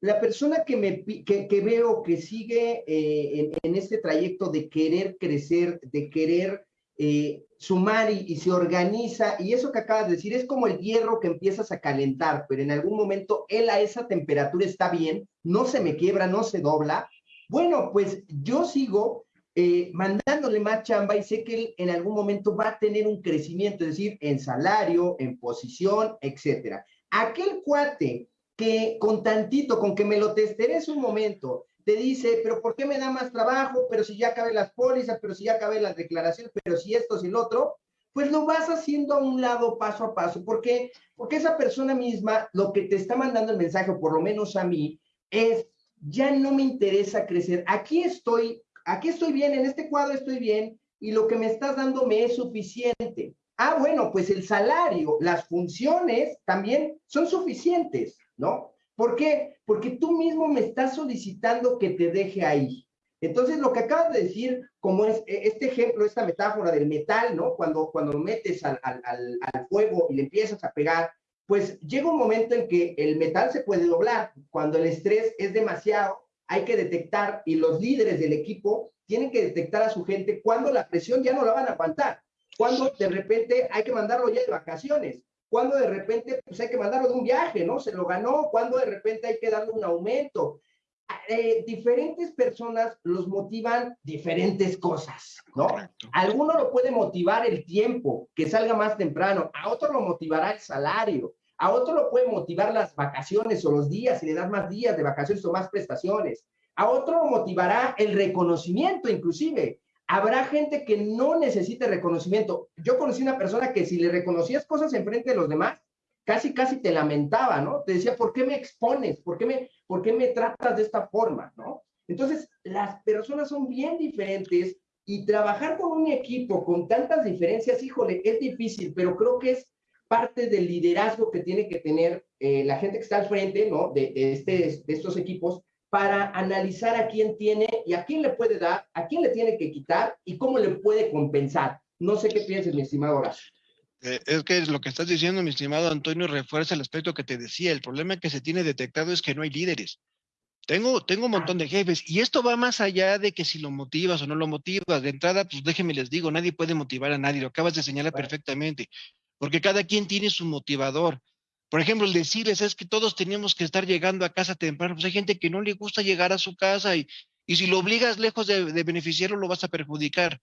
La persona que, me, que, que veo que sigue eh, en, este trayecto de querer crecer, de querer eh, sumar y, se organiza, y eso que acabas de decir es como el hierro que empiezas a calentar, pero en algún momento él a esa temperatura está bien, no se me quiebra, no se dobla. Bueno, pues yo sigo eh, mandándole más chamba y sé que él en algún momento va a tener un crecimiento, es decir, en salario, en posición, etcétera. Aquel cuate que con tantito, con que me lo en un momento, te dice, pero ¿por qué me da más trabajo? Pero si ya acabé las pólizas, pero si ya acabé las declaraciones, pero si esto, si el otro, pues lo vas haciendo a un lado paso a paso. ¿Por qué? Porque esa persona misma lo que te está mandando el mensaje, o por lo menos a mí, es, ya no me interesa crecer. Aquí estoy, aquí estoy bien, en este cuadro estoy bien, y lo que me estás dando me es suficiente. Ah, bueno, pues el salario, las funciones también son suficientes, ¿no? ¿Por qué? Porque tú mismo me estás solicitando que te deje ahí. Entonces, lo que acabas de decir, como es e, este ejemplo, esta metáfora del metal, ¿no? Cuando, cuando lo metes al, al, al, fuego y le empiezas a pegar, pues llega un momento en que el metal se puede doblar. Cuando el estrés es demasiado, hay que detectar, y los líderes del equipo tienen que detectar a su gente cuando la presión ya no la van a aguantar, cuando de repente hay que mandarlo ya de vacaciones, cuando de repente pues hay que mandarlo de un viaje, ¿no? Se lo ganó, cuando de repente hay que darle un aumento. Eh, diferentes personas los motivan diferentes cosas, ¿no? Alguno lo puede motivar el tiempo, que salga más temprano, a otro lo motivará el salario, a otro lo puede motivar las vacaciones o los días, y le das más días de vacaciones o más prestaciones, a otro lo motivará el reconocimiento inclusive, habrá gente que no necesite reconocimiento. Yo conocí una persona que si le reconocías cosas enfrente de los demás, casi, casi te lamentaba, ¿no? Te decía, ¿por qué me expones? ¿Por qué me, por qué me tratas de esta forma, ¿no? Entonces, las personas son bien diferentes y trabajar con un equipo con tantas diferencias, híjole, es difícil, pero creo que es parte del liderazgo que tiene que tener eh, la gente que está al frente, ¿no? De, de, este, de estos equipos para analizar a quién tiene y a quién le puede dar, a quién le tiene que quitar y cómo le puede compensar. No sé qué piensas, mi estimado Horacio. Eh, es que lo que estás diciendo, mi estimado Antonio, refuerza el aspecto que te decía. El problema que se tiene detectado es que no hay líderes. Tengo, tengo un montón de jefes y esto va más allá de que si lo motivas o no lo motivas. De entrada, pues déjenme les digo, nadie puede motivar a nadie, lo acabas de señalar perfectamente, porque cada quien tiene su motivador. Por ejemplo, el decirles es que todos tenemos que estar llegando a casa temprano. Pues hay gente que no le gusta llegar a su casa y, y si lo obligas lejos de, de beneficiarlo, lo vas a perjudicar.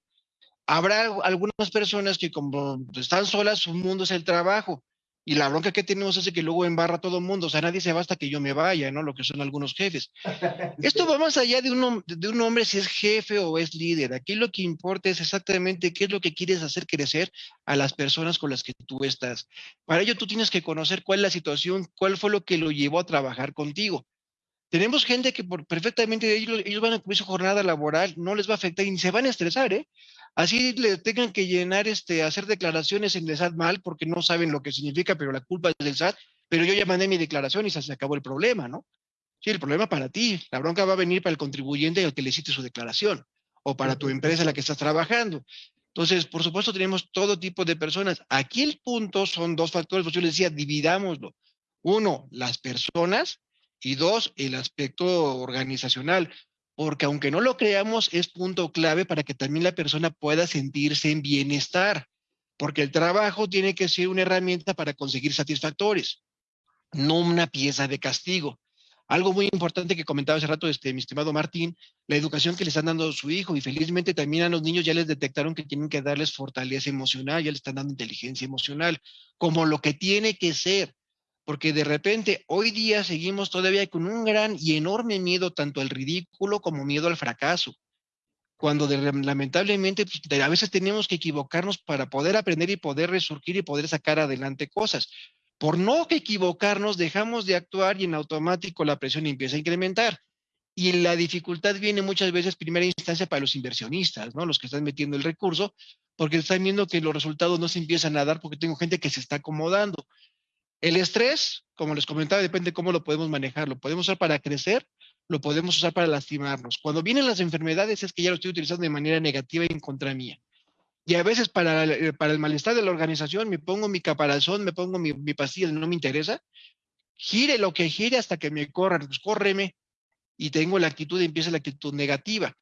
Habrá algunas personas que como están solas, su mundo es el trabajo. Y la bronca que tenemos es que luego embarra a todo el mundo. O sea, nadie se va hasta que yo me vaya, ¿no? Lo que son algunos jefes. Esto va más allá de un, de un hombre si es jefe o es líder. Aquí lo que importa es exactamente qué es lo que quieres hacer crecer a las personas con las que tú estás. Para ello tú tienes que conocer cuál es la situación, cuál fue lo que lo llevó a trabajar contigo. Tenemos gente que por, perfectamente ellos, ellos van a cumplir su jornada laboral, no les va a afectar y ni se van a estresar, ¿eh? Así le tengan que llenar, este, hacer declaraciones en el SAT mal porque no saben lo que significa, pero la culpa es del SAT, pero yo ya mandé mi declaración y se acabó el problema, ¿no? Sí, el problema para ti, la bronca va a venir para el contribuyente al que le hiciste su declaración o para tu empresa en la que estás trabajando. Entonces, por supuesto, tenemos todo tipo de personas. Aquí el punto son dos factores, pues yo les decía, dividámoslo. Uno, las personas y dos, el aspecto organizacional porque aunque no lo creamos, es punto clave para que también la persona pueda sentirse en bienestar, porque el trabajo tiene que ser una herramienta para conseguir satisfactores, no una pieza de castigo. Algo muy importante que comentaba hace rato este, mi estimado Martín, la educación que le están dando a su hijo y felizmente también a los niños ya les detectaron que tienen que darles fortaleza emocional, ya les están dando inteligencia emocional, como lo que tiene que ser, porque de repente hoy día seguimos todavía con un gran y enorme miedo tanto al ridículo como miedo al fracaso cuando lamentablemente pues, a veces tenemos que equivocarnos para poder aprender y poder resurgir y poder sacar adelante cosas. Por no equivocarnos, dejamos de actuar y en automático la presión empieza a incrementar. Y la dificultad viene muchas veces, primera instancia, para los inversionistas, ¿no? Los que están metiendo el recurso, porque están viendo que los resultados no se empiezan a dar porque tengo gente que se está acomodando. El estrés, como les comentaba, depende de cómo lo podemos manejar. Lo podemos usar para crecer, lo podemos usar para lastimarnos. Cuando vienen las enfermedades es que ya lo estoy utilizando de manera negativa y en contra mía. Y a veces para, eh, el malestar de la organización me pongo mi caparazón, me pongo mi, mi no me interesa. Gire lo que gire hasta que me corran, pues. Y tengo la actitud, empieza la actitud negativa.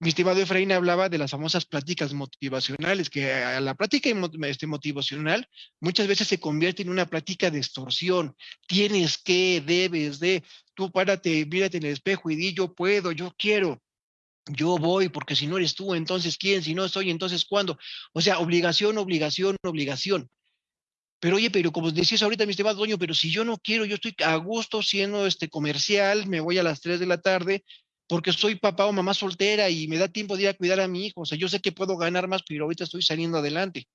Mi estimado Efraín hablaba de las famosas pláticas motivacionales, que a la plática este, motivacional muchas veces se convierte en una plática de extorsión. Tienes que, debes de, tú párate, mírate en el espejo y di yo puedo, yo quiero yo voy, porque si no eres tú, entonces quién, si no estoy, entonces cuándo. O sea, obligación, obligación, obligación. Pero oye, pero como decías ahorita, mi estimado dueño, pero si yo no quiero, yo estoy a gusto siendo este comercial, me voy a las 3 de la tarde, porque soy papá o mamá soltera y me da tiempo de ir a cuidar a mi hijo. O sea, yo sé que puedo ganar más, pero ahorita estoy saliendo adelante.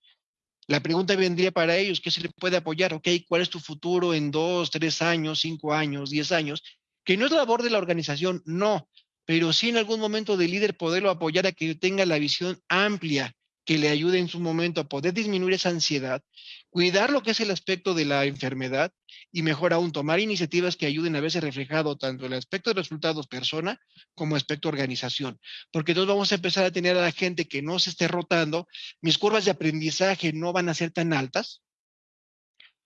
La pregunta vendría para ellos, ¿qué se le puede apoyar? Ok, ¿cuál es tu futuro en dos, tres años, cinco años, diez años? Que no es labor de la organización, no, pero sí en algún momento de líder poderlo apoyar a que tenga la visión amplia que le ayude en su momento a poder disminuir esa ansiedad, cuidar lo que es el aspecto de la enfermedad y mejor aún tomar iniciativas que ayuden a verse reflejado tanto el aspecto de resultados persona como aspecto organización, porque entonces vamos a empezar a tener a la gente que no se esté rotando, mis curvas de aprendizaje no van a ser tan altas,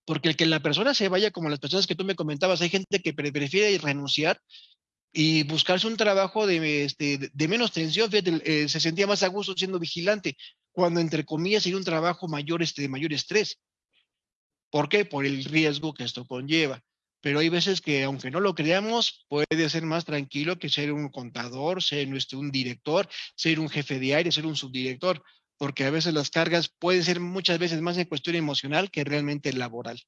porque el que la persona se vaya como las personas que tú me comentabas, hay gente que prefiere renunciar y buscarse un trabajo de, este, menos tensión, eh, se sentía más a gusto siendo vigilante, cuando entre comillas sería un trabajo mayor, este, de mayor estrés. ¿Por qué? Por el riesgo que esto conlleva. Pero hay veces que, aunque no lo creamos, puede ser más tranquilo que ser un contador, ser este, un director, ser un jefe de área, ser un subdirector, porque a veces las cargas pueden ser muchas veces más en cuestión emocional que realmente laboral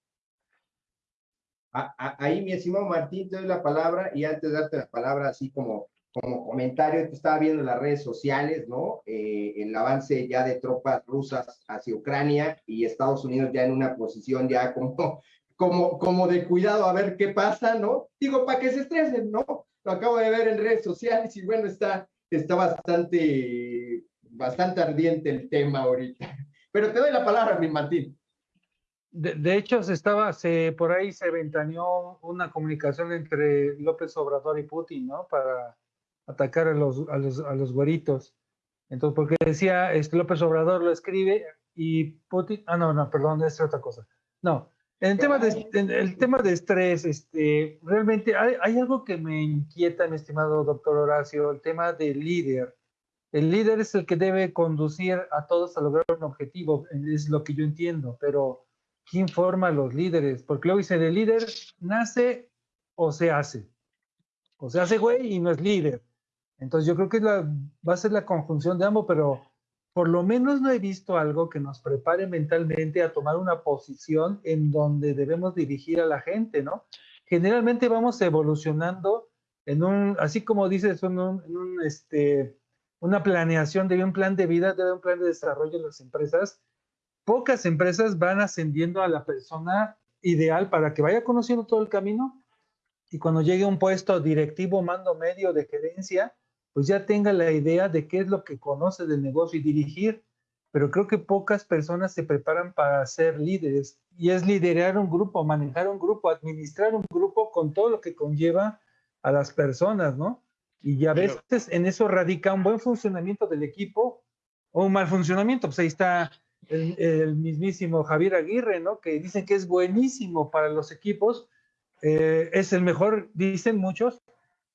ahí, mi estimado Martín, te doy la palabra y antes de darte la palabra, así como, como comentario, estaba viendo en las redes sociales, ¿no? Eh, el avance ya de tropas rusas hacia Ucrania y Estados Unidos ya en una posición ya como, como, como de cuidado a ver qué pasa, ¿no? Digo, para que se estresen, ¿no? Lo acabo de ver en redes sociales y bueno, está, está bastante, bastante ardiente el tema ahorita. Pero te doy la palabra, mi Martín. De, hecho, se estaba, se, por ahí se ventaneó una comunicación entre López Obrador y Putin, ¿no? Para atacar a los, a los, a los güeritos. Entonces, porque decía, este, López Obrador lo escribe y Putin, ah, no, no, perdón, es otra cosa. No, en el tema de, el tema de estrés, este, realmente hay, hay, algo que me inquieta, mi estimado doctor Horacio, el tema del líder. El líder es el que debe conducir a todos a lograr un objetivo, es lo que yo entiendo, pero ¿quién forma a los líderes? Porque luego dice, el líder nace o se hace. O se hace güey y no es líder. Entonces yo creo que la, va a ser la conjunción de ambos, pero por lo menos no he visto algo que nos prepare mentalmente a tomar una posición en donde debemos dirigir a la gente, ¿no? Generalmente vamos evolucionando en un, así como dices, en un, este, una planeación de un plan de vida, de un plan de desarrollo en las empresas, pocas empresas van ascendiendo a la persona ideal para que vaya conociendo todo el camino y cuando llegue a un puesto directivo, mando medio de gerencia, pues ya tenga la idea de qué es lo que conoce del negocio y dirigir. Pero creo que pocas personas se preparan para ser líderes y es liderar un grupo, manejar un grupo, administrar un grupo con todo lo que conlleva a las personas, ¿no? Y a veces en eso radica un buen funcionamiento del equipo o un mal funcionamiento. Pues ahí está el, mismísimo Javier Aguirre, ¿no? Que dicen que es buenísimo para los equipos, eh, es el mejor, dicen muchos,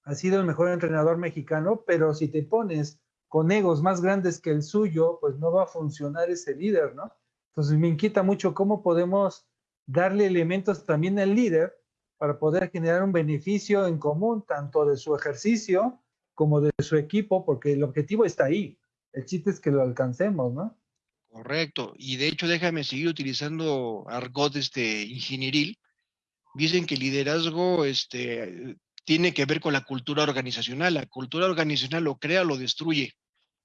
ha sido el mejor entrenador mexicano, pero si te pones con egos más grandes que el suyo, pues no va a funcionar ese líder, ¿no? Entonces me inquieta mucho cómo podemos darle elementos también al líder para poder generar un beneficio en común, tanto de su ejercicio como de su equipo, porque el objetivo está ahí. El chiste es que lo alcancemos, ¿no? Correcto. Y de hecho, déjame seguir utilizando argot este, ingenieril. Dicen que liderazgo este, tiene que ver con la cultura organizacional. La cultura organizacional lo crea o lo destruye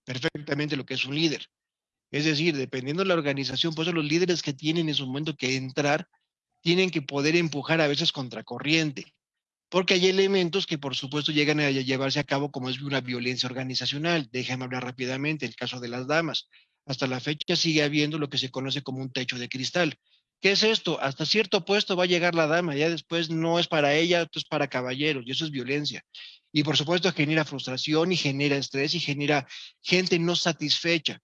perfectamente lo que es un líder. Es decir, dependiendo de la organización, pues los líderes que tienen en su momento que entrar, tienen que poder empujar a veces contracorriente, porque hay elementos que por supuesto llegan a llevarse a cabo como es una violencia organizacional. Déjame hablar rápidamente, el caso de las damas. Hasta la fecha sigue habiendo lo que se conoce como un techo de cristal. ¿Qué es esto? Hasta cierto puesto va a llegar la dama, ya después no es para ella, esto es para caballeros, y eso es violencia. Y por supuesto genera frustración y genera estrés y genera gente no satisfecha.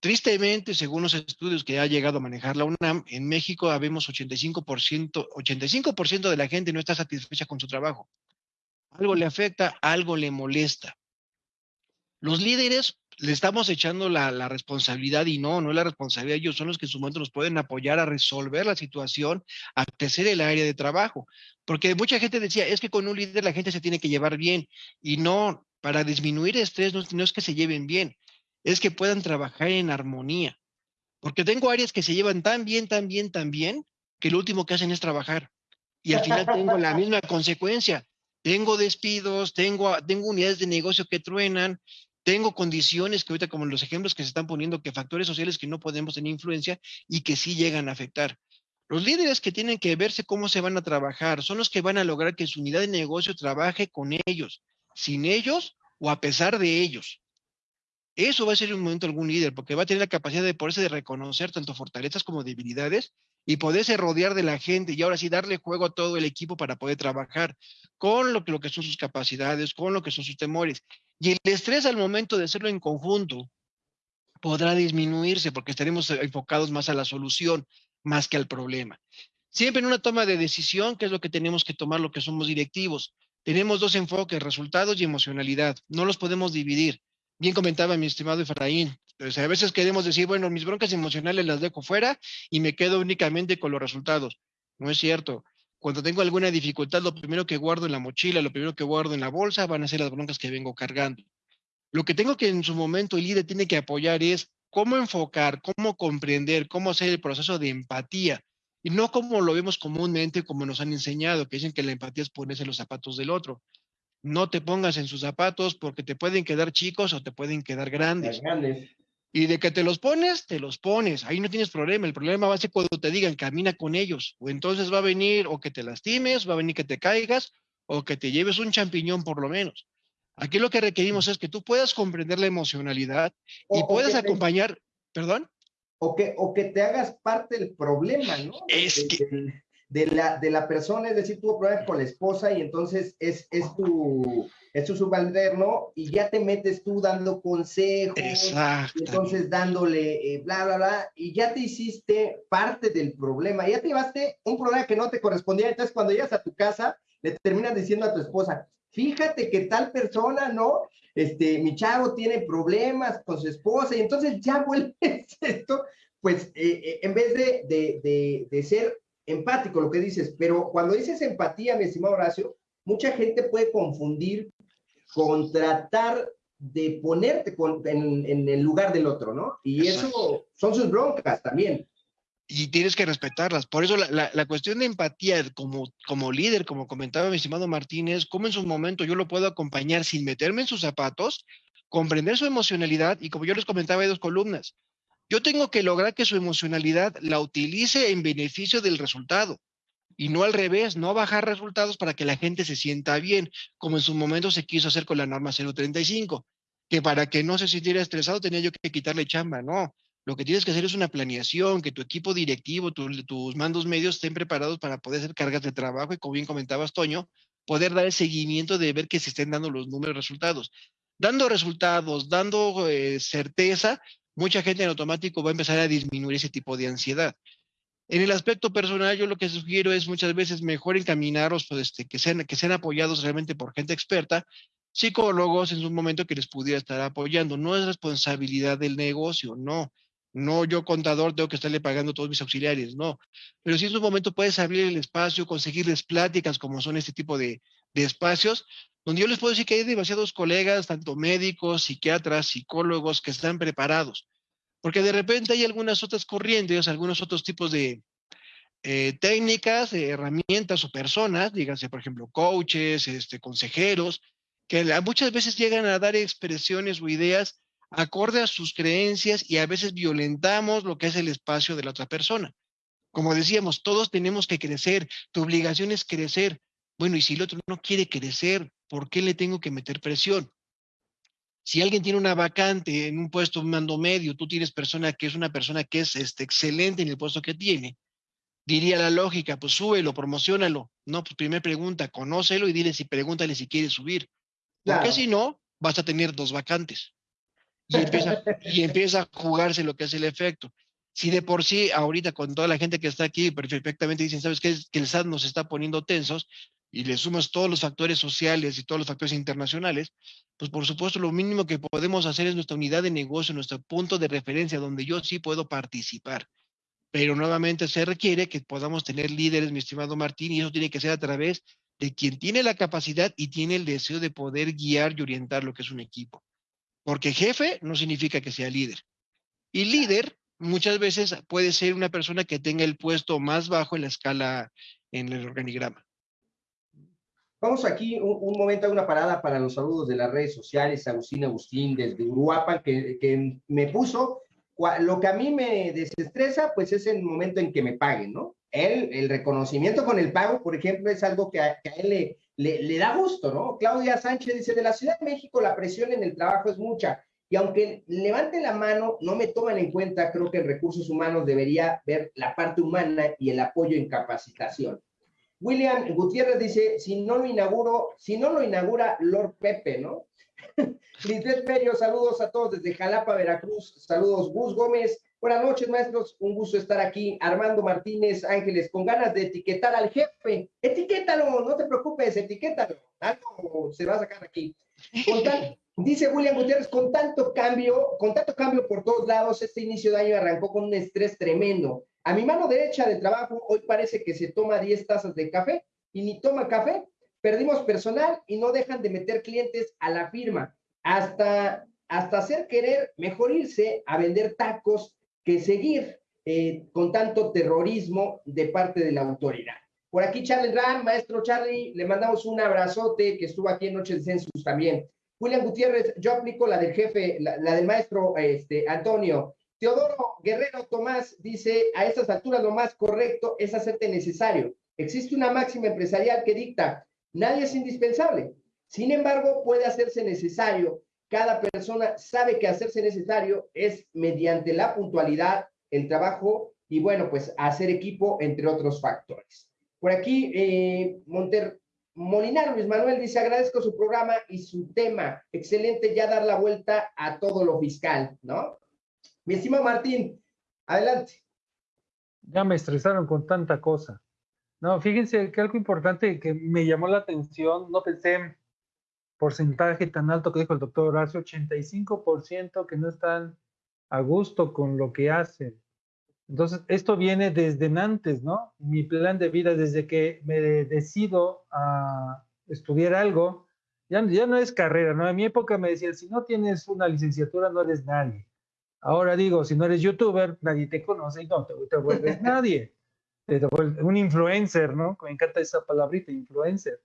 Tristemente, según los estudios que ha llegado a manejar la UNAM, en México habemos 85%, 85% de la gente no está satisfecha con su trabajo. Algo le afecta, algo le molesta. Los líderes le estamos echando la, la, responsabilidad y no, no es la responsabilidad ellos, son los que en su momento nos pueden apoyar a resolver la situación, a crecer el área de trabajo. Porque mucha gente decía, es que con un líder la gente se tiene que llevar bien y no, para disminuir estrés no, no es que se lleven bien, es que puedan trabajar en armonía. Porque tengo áreas que se llevan tan bien, tan bien, tan bien, que lo último que hacen es trabajar. Y al final tengo la misma consecuencia. Tengo despidos, tengo, tengo unidades de negocio que truenan, tengo condiciones que ahorita, como los ejemplos que se están poniendo, que factores sociales que no podemos tener influencia y que sí llegan a afectar. Los líderes que tienen que verse cómo se van a trabajar son los que van a lograr que su unidad de negocio trabaje con ellos, sin ellos o a pesar de ellos. Eso va a ser un momento algún líder, porque va a tener la capacidad de poderse de reconocer tanto fortalezas como debilidades y poderse rodear de la gente y ahora sí darle juego a todo el equipo para poder trabajar con lo que, lo que son sus capacidades, con lo que son sus temores. Y el estrés al momento de hacerlo en conjunto podrá disminuirse porque estaremos enfocados más a la solución más que al problema. Siempre en una toma de decisión, que es lo que tenemos que tomar lo que somos directivos, tenemos dos enfoques, resultados y emocionalidad. No los podemos dividir bien comentaba mi estimado Efraín, pues a veces queremos decir, bueno, mis broncas emocionales las dejo fuera y me quedo únicamente con los resultados. No es cierto. Cuando tengo alguna dificultad, lo primero que guardo en la mochila, lo primero que guardo en la bolsa van a ser las broncas que vengo cargando. Lo que tengo que en su momento el líder tiene que apoyar es cómo enfocar, cómo comprender, cómo hacer el proceso de empatía y no como lo vemos comúnmente, como nos han enseñado, que dicen que la empatía es ponerse los zapatos del otro no te pongas en sus zapatos porque te pueden quedar chicos o te pueden quedar grandes. Y de que te los pones, te los pones. Ahí no tienes problema. El problema va a ser cuando te digan camina con ellos. O entonces va a venir o que te lastimes, va a venir que te caigas o que te lleves un champiñón por lo menos. Aquí lo que requerimos es que tú puedas comprender la emocionalidad y puedas acompañar, perdón. O que, o que te hagas parte del problema, ¿no? Es que de la, de la persona, es decir, tuvo problemas con la esposa y entonces es, es, tu, es tu subalterno y ya te metes tú dando consejos, Exacto. entonces dándole eh, bla, bla, bla, y ya te hiciste parte del problema, ya te llevaste un problema que no te correspondía, entonces cuando llegas a tu casa, le terminas diciendo a tu esposa, fíjate que tal persona, ¿no? Este, mi chavo tiene problemas con su esposa y entonces ya vuelves esto, pues eh, eh, en vez de, de, de, de ser empático lo que dices, pero cuando dices empatía, mi estimado Horacio, mucha gente puede confundir con tratar de ponerte en, el lugar del otro, ¿no? Y eso son sus broncas también. Y tienes que respetarlas. Por eso la, la, cuestión de empatía como, como líder, como comentaba mi estimado Martínez, cómo en su momento yo lo puedo acompañar sin meterme en sus zapatos, comprender su emocionalidad y como yo les comentaba, hay dos columnas. Yo tengo que lograr que su emocionalidad la utilice en beneficio del resultado y no al revés, no bajar resultados para que la gente se sienta bien, como en su momento se quiso hacer con la norma 035, que para que no se sintiera estresado tenía yo que quitarle chamba, no. Lo que tienes que hacer es una planeación, que tu equipo directivo, tus mandos medios estén preparados para poder hacer cargas de trabajo y como bien comentabas, Toño, poder dar el seguimiento de ver que se estén dando los números resultados. Dando resultados, dando eh, certeza, mucha gente en automático va a empezar a disminuir ese tipo de ansiedad. En el aspecto personal, yo lo que sugiero es muchas veces mejor encaminarlos, pues, este, que, sean, apoyados realmente por gente experta, psicólogos en su momento que les pudiera estar apoyando. No es responsabilidad del negocio, no. No yo contador tengo que estarle pagando todos mis auxiliares, no. Pero si en un momento puedes abrir el espacio, conseguirles pláticas como son este tipo de, de espacios, donde yo les puedo decir que hay demasiados colegas, tanto médicos, psiquiatras, psicólogos, que están preparados. Porque de repente hay algunas otras corrientes, algunos otros tipos de eh, técnicas, herramientas o personas, díganse, por ejemplo, coaches, este, consejeros, que muchas veces llegan a dar expresiones o ideas acorde a sus creencias y a veces violentamos lo que es el espacio de la otra persona. Como decíamos, todos tenemos que crecer, tu obligación es crecer. Bueno, y si el otro no quiere crecer, ¿por qué le tengo que meter presión? Si alguien tiene una vacante en un puesto mando medio, tú tienes persona que es una persona que es este, excelente en el puesto que tiene, diría la lógica, pues súbelo, promocionalo. No, pues primera pregunta, conócelo y dile si pregúntale si quiere subir. Porque si no, vas a tener dos vacantes. Y empieza, y empieza a jugarse lo que es el efecto. Si de por sí, ahorita con toda la gente que está aquí, perfectamente dicen, ¿sabes qué? Que el SAT nos está poniendo tensos, y le sumas todos los factores sociales y todos los factores internacionales, pues por supuesto lo mínimo que podemos hacer es nuestra unidad de negocio, nuestro punto de referencia donde yo sí puedo participar. Pero nuevamente se requiere que podamos tener líderes, mi estimado Martín, y eso tiene que ser a través de quien tiene la capacidad y tiene el deseo de poder guiar y orientar lo que es un equipo. Porque jefe no significa que sea líder. Y líder muchas veces puede ser una persona que tenga el puesto más bajo en la escala, en el organigrama. Vamos aquí un, momento a una parada para los saludos de las redes sociales. Agustín Agustín desde Uruapan, que, que me puso lo que a mí me desestresa, pues es el momento en que me paguen, ¿no? Él, el reconocimiento con el pago, por ejemplo, es algo que a, él le, le, le, da gusto, ¿no? Claudia Sánchez dice, de la Ciudad de México la presión en el trabajo es mucha y aunque levanten la mano, no me toman en cuenta, creo que en recursos humanos debería ver la parte humana y el apoyo en capacitación. William Gutiérrez dice, si no lo inauguro, si no lo inaugura Lord Pepe, ¿no? Lisbeth Perio, saludos a todos desde Jalapa, Veracruz. Saludos, Gus Gómez. Buenas noches, maestros. Un gusto estar aquí. Armando Martínez Ángeles, con ganas de etiquetar al jefe. Etiquétalo, no te preocupes, etiquétalo. Algo se va a sacar aquí. Dice William Gutiérrez, con tanto cambio, con tanto cambio por todos lados, este inicio de año arrancó con un estrés tremendo. A mi mano derecha de trabajo hoy parece que se toma 10 tazas de café y ni toma café. Perdimos personal y no dejan de meter clientes a la firma. Hasta, hasta hacer querer mejor irse a vender tacos que seguir eh, con tanto terrorismo de parte de la autoridad. Por aquí Charlie Ram, maestro Charlie, le mandamos un abrazote que estuvo aquí en Noche de Census también. William Gutiérrez, yo aplico la del jefe, la, del maestro este, Antonio. Teodoro Guerrero Tomás dice, a estas alturas lo más correcto es hacerte necesario. Existe una máxima empresarial que dicta, nadie es indispensable. Sin embargo, puede hacerse necesario. Cada persona sabe que hacerse necesario es mediante la puntualidad, el trabajo y bueno, pues hacer equipo, entre otros factores. Por aquí, eh, Monter, Molinar Luis Manuel dice, agradezco su programa y su tema. Excelente ya dar la vuelta a todo lo fiscal, ¿no? Mi estimado Martín, adelante. Ya me estresaron con tanta cosa. No, fíjense que algo importante que me llamó la atención, no pensé en porcentaje tan alto que dijo el doctor Horacio, 85% que no están a gusto con lo que hacen. Entonces, esto viene desde antes, ¿no? Mi plan de vida, desde que me decido a estudiar algo, ya, ya no es carrera, ¿no? En mi época me decían, si no tienes una licenciatura, no eres nadie. Ahora digo, si no eres youtuber, nadie te conoce y no te, vuelves nadie. Te vuelves un influencer, ¿no? Me encanta esa palabrita, influencer.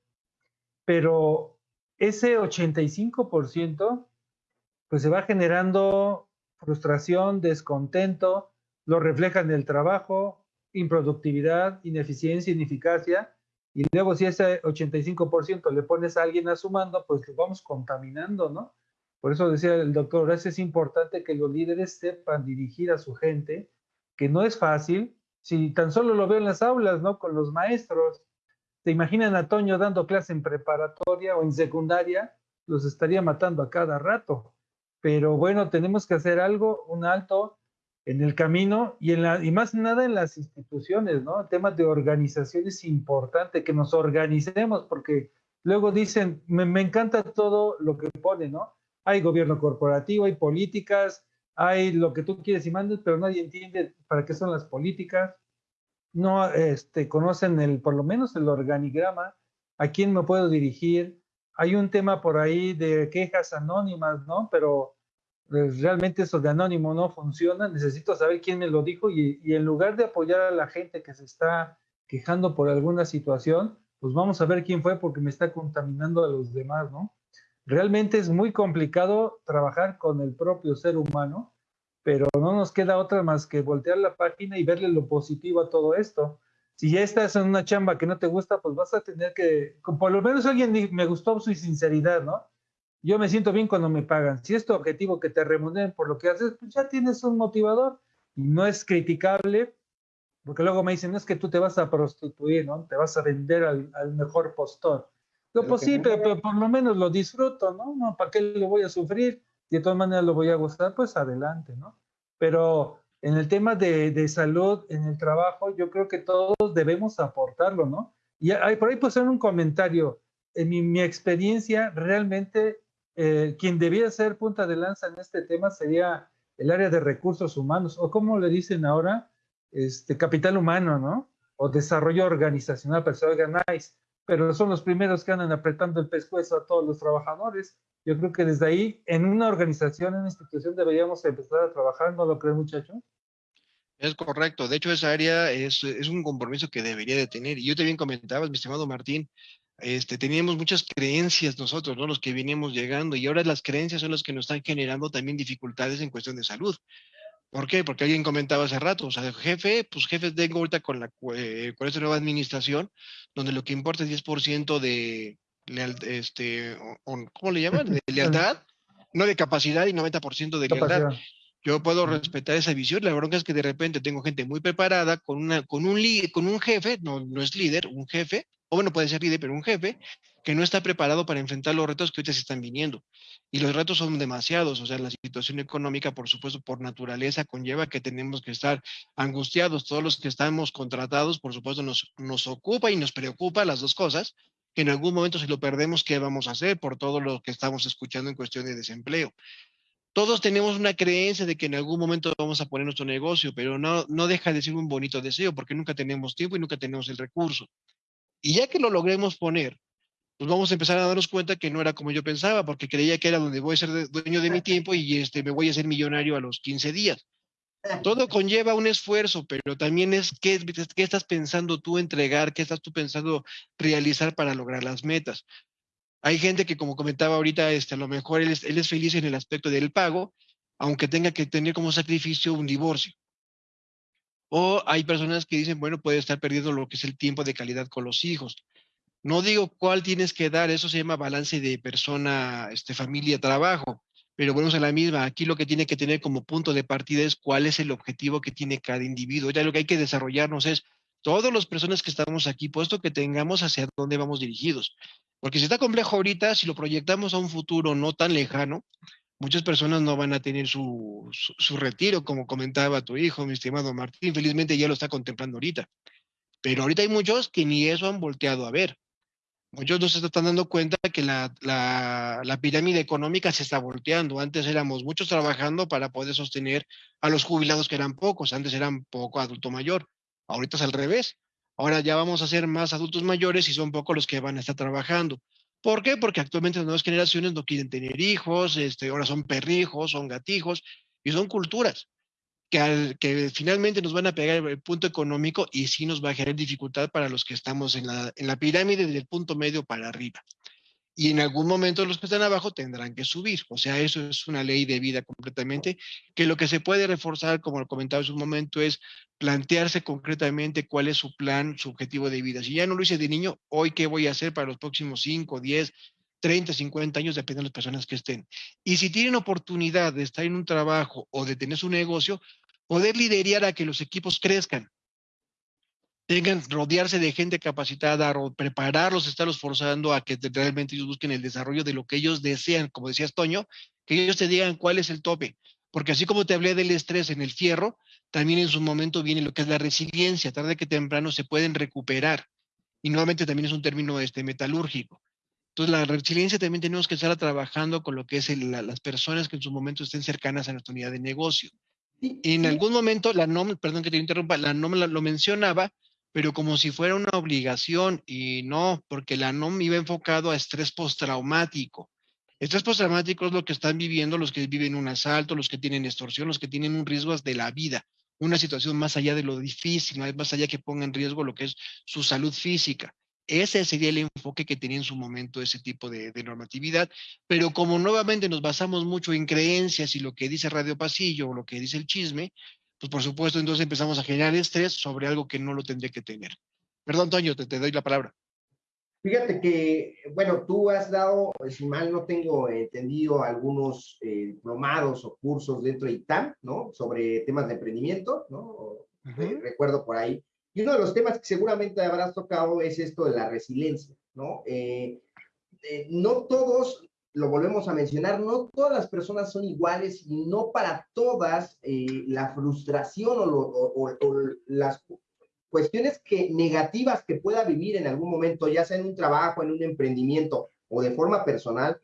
Pero ese 85%, pues se va generando frustración, descontento, lo refleja en el trabajo, improductividad, ineficiencia, ineficacia. Y luego si ese 85% le pones a alguien a su mando, pues lo vamos contaminando, ¿no? Por eso decía el doctor es importante que los líderes sepan dirigir a su gente, que no es fácil, si tan solo lo veo en las aulas, ¿no? Con los maestros. ¿Te imaginan a Toño dando clase en preparatoria o en secundaria? Los estaría matando a cada rato. Pero bueno, tenemos que hacer algo, un alto en el camino y, en la, y más nada en las instituciones, ¿no? El tema de organización es importante, que nos organicemos, porque luego dicen, me, me encanta todo lo que pone, ¿no? hay gobierno corporativo, hay políticas, hay lo que tú quieres y mandes, pero nadie entiende para qué son las políticas, no este, conocen el, por lo menos el organigrama, a quién me puedo dirigir. Hay un tema por ahí de quejas anónimas, ¿no? Pero pues, realmente eso de anónimo no funciona. Necesito saber quién me lo dijo y, y en lugar de apoyar a la gente que se está quejando por alguna situación, pues vamos a ver quién fue porque me está contaminando a los demás, ¿no? Realmente es muy complicado trabajar con el propio ser humano, pero no nos queda otra más que voltear la página y verle lo positivo a todo esto. Si ya estás en una chamba que no te gusta, pues vas a tener que, por lo menos alguien me gustó su sinceridad, ¿no? Yo me siento bien cuando me pagan. Si es tu objetivo que te remuneren por lo que haces, pues ya tienes un motivador. Y no es criticable, porque luego me dicen, no es que tú te vas a prostituir, ¿no? Te vas a vender al, al mejor postor. No, pues sí, pero, por lo menos lo disfruto, ¿no? ¿no? ¿Para qué lo voy a sufrir? De todas maneras lo voy a gustar, pues adelante, ¿no? Pero en el tema de, de salud, en el trabajo, yo creo que todos debemos aportarlo, ¿no? Y hay, por ahí en un comentario, en mi, mi experiencia, realmente eh, quien debía ser punta de lanza en este tema sería el área de recursos humanos, o como le dicen ahora, este, capital humano, ¿no? O desarrollo organizacional, pero se pero son los primeros que andan apretando el pescuezo a todos los trabajadores. Yo creo que desde ahí, en una organización, en una institución, deberíamos empezar a trabajar, ¿no lo creen, muchachos? Es correcto. De hecho, esa área es, es, un compromiso que debería de tener. Y yo también comentaba, mi estimado Martín, este, teníamos muchas creencias nosotros, ¿no? Los que veníamos llegando, y ahora las creencias son las que nos están generando también dificultades en cuestión de salud. ¿Por qué? Porque alguien comentaba hace rato, o sea, jefe, pues jefe tengo ahorita con, la, eh, con esta nueva administración, donde lo que importa es 10% de leal, este, ¿cómo le llaman? De lealtad, no de capacidad y 90% de lealtad. Yo puedo respetar esa visión. La bronca es que de repente tengo gente muy preparada con, una, con, un, con un jefe, no, no es líder, un jefe, o bueno, puede ser líder, pero un jefe que no está preparado para enfrentar los retos que ahorita se están viniendo. Y los retos son demasiados, o sea, la situación económica, por supuesto, por naturaleza, conlleva que tenemos que estar angustiados. Todos los que estamos contratados, por supuesto, nos, nos ocupa y nos preocupa las dos cosas, que en algún momento si lo perdemos, ¿qué vamos a hacer por todo lo que estamos escuchando en cuestión de desempleo? Todos tenemos una creencia de que en algún momento vamos a poner nuestro negocio, pero no, no deja de ser un bonito deseo porque nunca tenemos tiempo y nunca tenemos el recurso. Y ya que lo logremos poner, pues vamos a empezar a darnos cuenta que no era como yo pensaba, porque creía que era donde voy a ser dueño de mi tiempo y este, me voy a ser millonario a los 15 días. Todo conlleva un esfuerzo, pero también es qué, qué estás pensando tú entregar, qué estás tú pensando realizar para lograr las metas. Hay gente que, como comentaba ahorita, este, a lo mejor él es, feliz en el aspecto del pago, aunque tenga que tener como sacrificio un divorcio. O hay personas que dicen, bueno, puede estar perdiendo lo que es el tiempo de calidad con los hijos. No digo cuál tienes que dar, eso se llama balance de persona, este, familia, trabajo. Pero bueno, es la misma. Aquí lo que tiene que tener como punto de partida es cuál es el objetivo que tiene cada individuo. Ya lo que hay que desarrollarnos es todas las personas que estamos aquí, puesto que tengamos hacia dónde vamos dirigidos. Porque si está complejo ahorita, si lo proyectamos a un futuro no tan lejano, muchas personas no van a tener su, su, su, retiro, como comentaba tu hijo, mi estimado Martín. Felizmente ya lo está contemplando ahorita. Pero ahorita hay muchos que ni eso han volteado a ver. Muchos no se están dando cuenta que la, la, la, pirámide económica se está volteando. Antes éramos muchos trabajando para poder sostener a los jubilados que eran pocos. Antes eran poco adulto mayor. Ahorita es al revés. Ahora ya vamos a ser más adultos mayores y son pocos los que van a estar trabajando. ¿Por qué? Porque actualmente las nuevas generaciones no quieren tener hijos, este, ahora son perrijos, son gatijos, y son culturas que, al, que finalmente nos van a pegar el punto económico y sí nos va a generar dificultad para los que estamos en la, en la pirámide del punto medio para arriba y en algún momento los que están abajo tendrán que subir. O sea, eso es una ley de vida completamente, que lo que se puede reforzar, como lo comentaba en su momento, es plantearse concretamente cuál es su plan, su objetivo de vida. Si ya no lo hice de niño, hoy qué voy a hacer para los próximos 5, 10, 30, 50 años, depende de las personas que estén. Y si tienen oportunidad de estar en un trabajo o de tener su negocio, poder liderar a que los equipos crezcan tengan, rodearse de gente capacitada, prepararlos, estarlos forzando a que realmente ellos busquen el desarrollo de lo que ellos desean, como decía Toño, que ellos te digan cuál es el tope. Porque así como te hablé del estrés en el fierro, también en su momento viene lo que es la resiliencia, tarde que temprano se pueden recuperar. Y nuevamente también es un término este, metalúrgico. Entonces, la resiliencia también tenemos que estar trabajando con lo que es las personas que en su momento estén cercanas a nuestra unidad de negocio. Y en algún momento, la NOM, perdón que te interrumpa, la NOM lo mencionaba, pero como si fuera una obligación, y no, porque la NOM iba enfocado a estrés postraumático. Estrés postraumático es lo que están viviendo los que viven un asalto, los que tienen extorsión, los que tienen un riesgo de la vida, una situación más allá de lo difícil, más allá que ponga en riesgo lo que es su salud física. Ese sería el enfoque que tenía en su momento ese tipo de, normatividad, pero como nuevamente nos basamos mucho en creencias y lo que dice Radio Pasillo o lo que dice el chisme, pues por supuesto entonces empezamos a generar estrés sobre algo que no lo tendría que tener. Perdón, Toño, te, doy la palabra. Fíjate que, bueno, tú has dado, si mal no tengo entendido, algunos eh, diplomados o cursos dentro de ITAM, ¿no? Sobre temas de emprendimiento, ¿no? Recuerdo por ahí. Y uno de los temas que seguramente habrás tocado es esto de la resiliencia, ¿no? Eh, eh, no todos, lo volvemos a mencionar, no todas las personas son iguales y no para todas eh, la frustración o, las cuestiones que, negativas que pueda vivir en algún momento, ya sea en un trabajo, en un emprendimiento o de forma personal,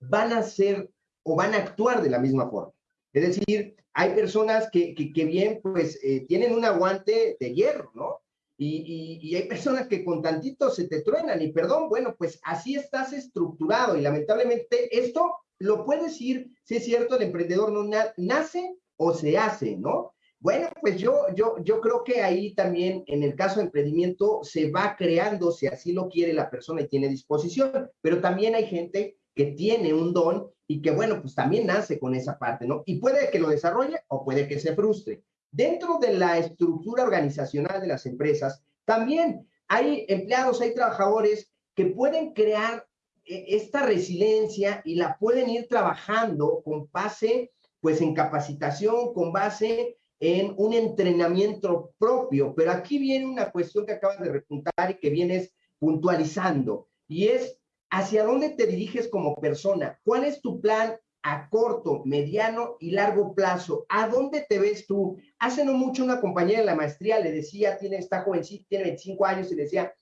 van a ser o van a actuar de la misma forma. Es decir, hay personas que, que, bien, pues, eh, tienen un aguante de hierro, ¿no? Y, hay personas que con tantito se te truenan y perdón, bueno, pues así estás estructurado y lamentablemente esto lo puedes decir, si es cierto, el emprendedor no nace o se hace, ¿no? Bueno, pues yo, yo, yo creo que ahí también en el caso de emprendimiento se va creando si así lo quiere la persona y tiene disposición, pero también hay gente que tiene un don y que, bueno, pues también nace con esa parte, ¿no? Y puede que lo desarrolle o puede que se frustre. Dentro de la estructura organizacional de las empresas, también hay empleados, hay trabajadores que pueden crear eh, esta resiliencia y la pueden ir trabajando con base, pues, en capacitación, con base en un entrenamiento propio. Pero aquí viene una cuestión que acabas de repuntar y que vienes puntualizando, y es hacia dónde te diriges como persona, cuál es tu plan a corto, mediano y largo plazo. ¿A dónde te ves tú? Hace no mucho una compañera de la maestría le decía, tiene esta jovencita, tiene 25 años y decía,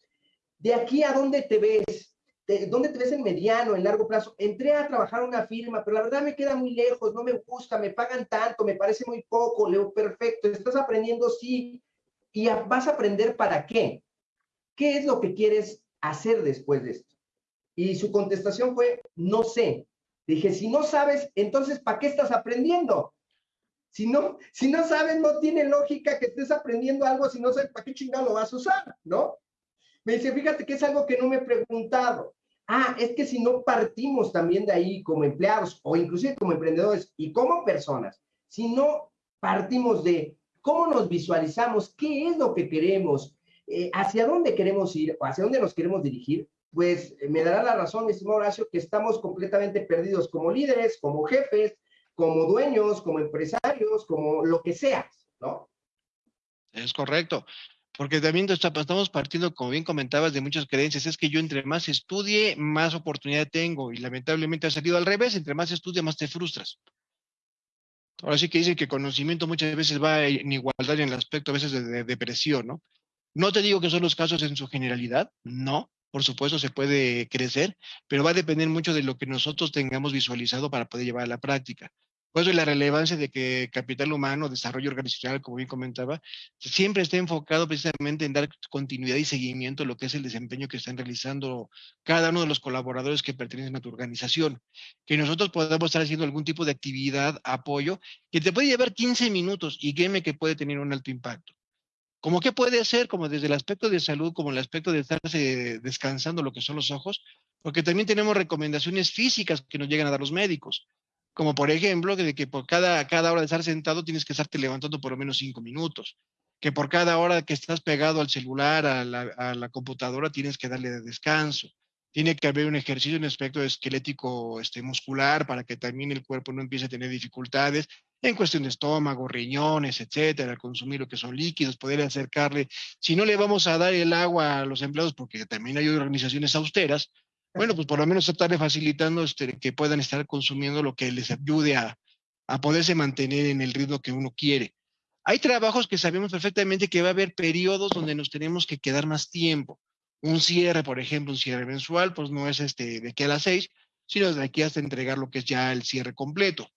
¿de aquí a dónde te ves? ¿De ¿Dónde te ves en mediano, en largo plazo? Entré a trabajar una firma, pero la verdad me queda muy lejos, no me gusta, me pagan tanto, me parece muy poco, leo perfecto, estás aprendiendo, sí, y vas a aprender para qué. ¿Qué es lo que quieres hacer después de esto? Y su contestación fue, no sé. Dije, si no sabes, entonces, ¿para qué estás aprendiendo? Si no, si no sabes, no tiene lógica que estés aprendiendo algo si no sabes para qué chingado lo vas a usar, ¿no? Me dice, fíjate que es algo que no me he preguntado. Ah, es que si no partimos también de ahí como empleados o inclusive como emprendedores y como personas, si no partimos de cómo nos visualizamos, qué es lo que queremos, eh, hacia dónde queremos ir hacia dónde nos queremos dirigir, pues eh, me dará la razón, mi estimado Horacio, que estamos completamente perdidos como líderes, como jefes, como dueños, como empresarios, como lo que seas, ¿no? Es correcto. Porque también estamos partiendo, como bien comentabas, de muchas creencias. Es que yo entre más estudie, más oportunidad tengo. Y lamentablemente ha salido al revés. Entre más estudia, más te frustras. Ahora sí que dicen que conocimiento muchas veces va en igualdad en el aspecto a veces de depresión, ¿no? No te digo que son los casos en su generalidad, no, por supuesto se puede crecer, pero va a depender mucho de lo que nosotros tengamos visualizado para poder llevar a la práctica. Por eso la relevancia de que capital humano, desarrollo organizacional, como bien comentaba, siempre esté enfocado precisamente en dar continuidad y seguimiento a lo que es el desempeño que están realizando cada uno de los colaboradores que pertenecen a tu organización. Que nosotros podamos estar haciendo algún tipo de actividad, apoyo, que te puede llevar 15 minutos y créeme que puede tener un alto impacto. ¿Cómo que puede ser? Como desde el aspecto de salud, como el aspecto de estarse descansando lo que son los ojos, porque también tenemos recomendaciones físicas que nos llegan a dar los médicos, como por ejemplo de que por cada, cada hora de estar sentado tienes que estarte levantando por lo menos cinco minutos, que por cada hora que estás pegado al celular, a la, a la computadora, tienes que darle descanso. Tiene que haber un ejercicio en aspecto esquelético este, muscular para que también el cuerpo no empiece a tener dificultades en cuestión de estómago, riñones, etcétera, consumir lo que son líquidos, poder acercarle. Si no le vamos a dar el agua a los empleados, porque también hay organizaciones austeras, bueno, pues por lo menos estarle facilitando este, que puedan estar consumiendo lo que les ayude a, a poderse mantener en el ritmo que uno quiere. Hay trabajos que sabemos perfectamente que va a haber periodos donde nos tenemos que quedar más tiempo. Un cierre, por ejemplo, un cierre mensual, pues no es este de aquí a las seis, sino de aquí hasta entregar lo que es ya el cierre completo.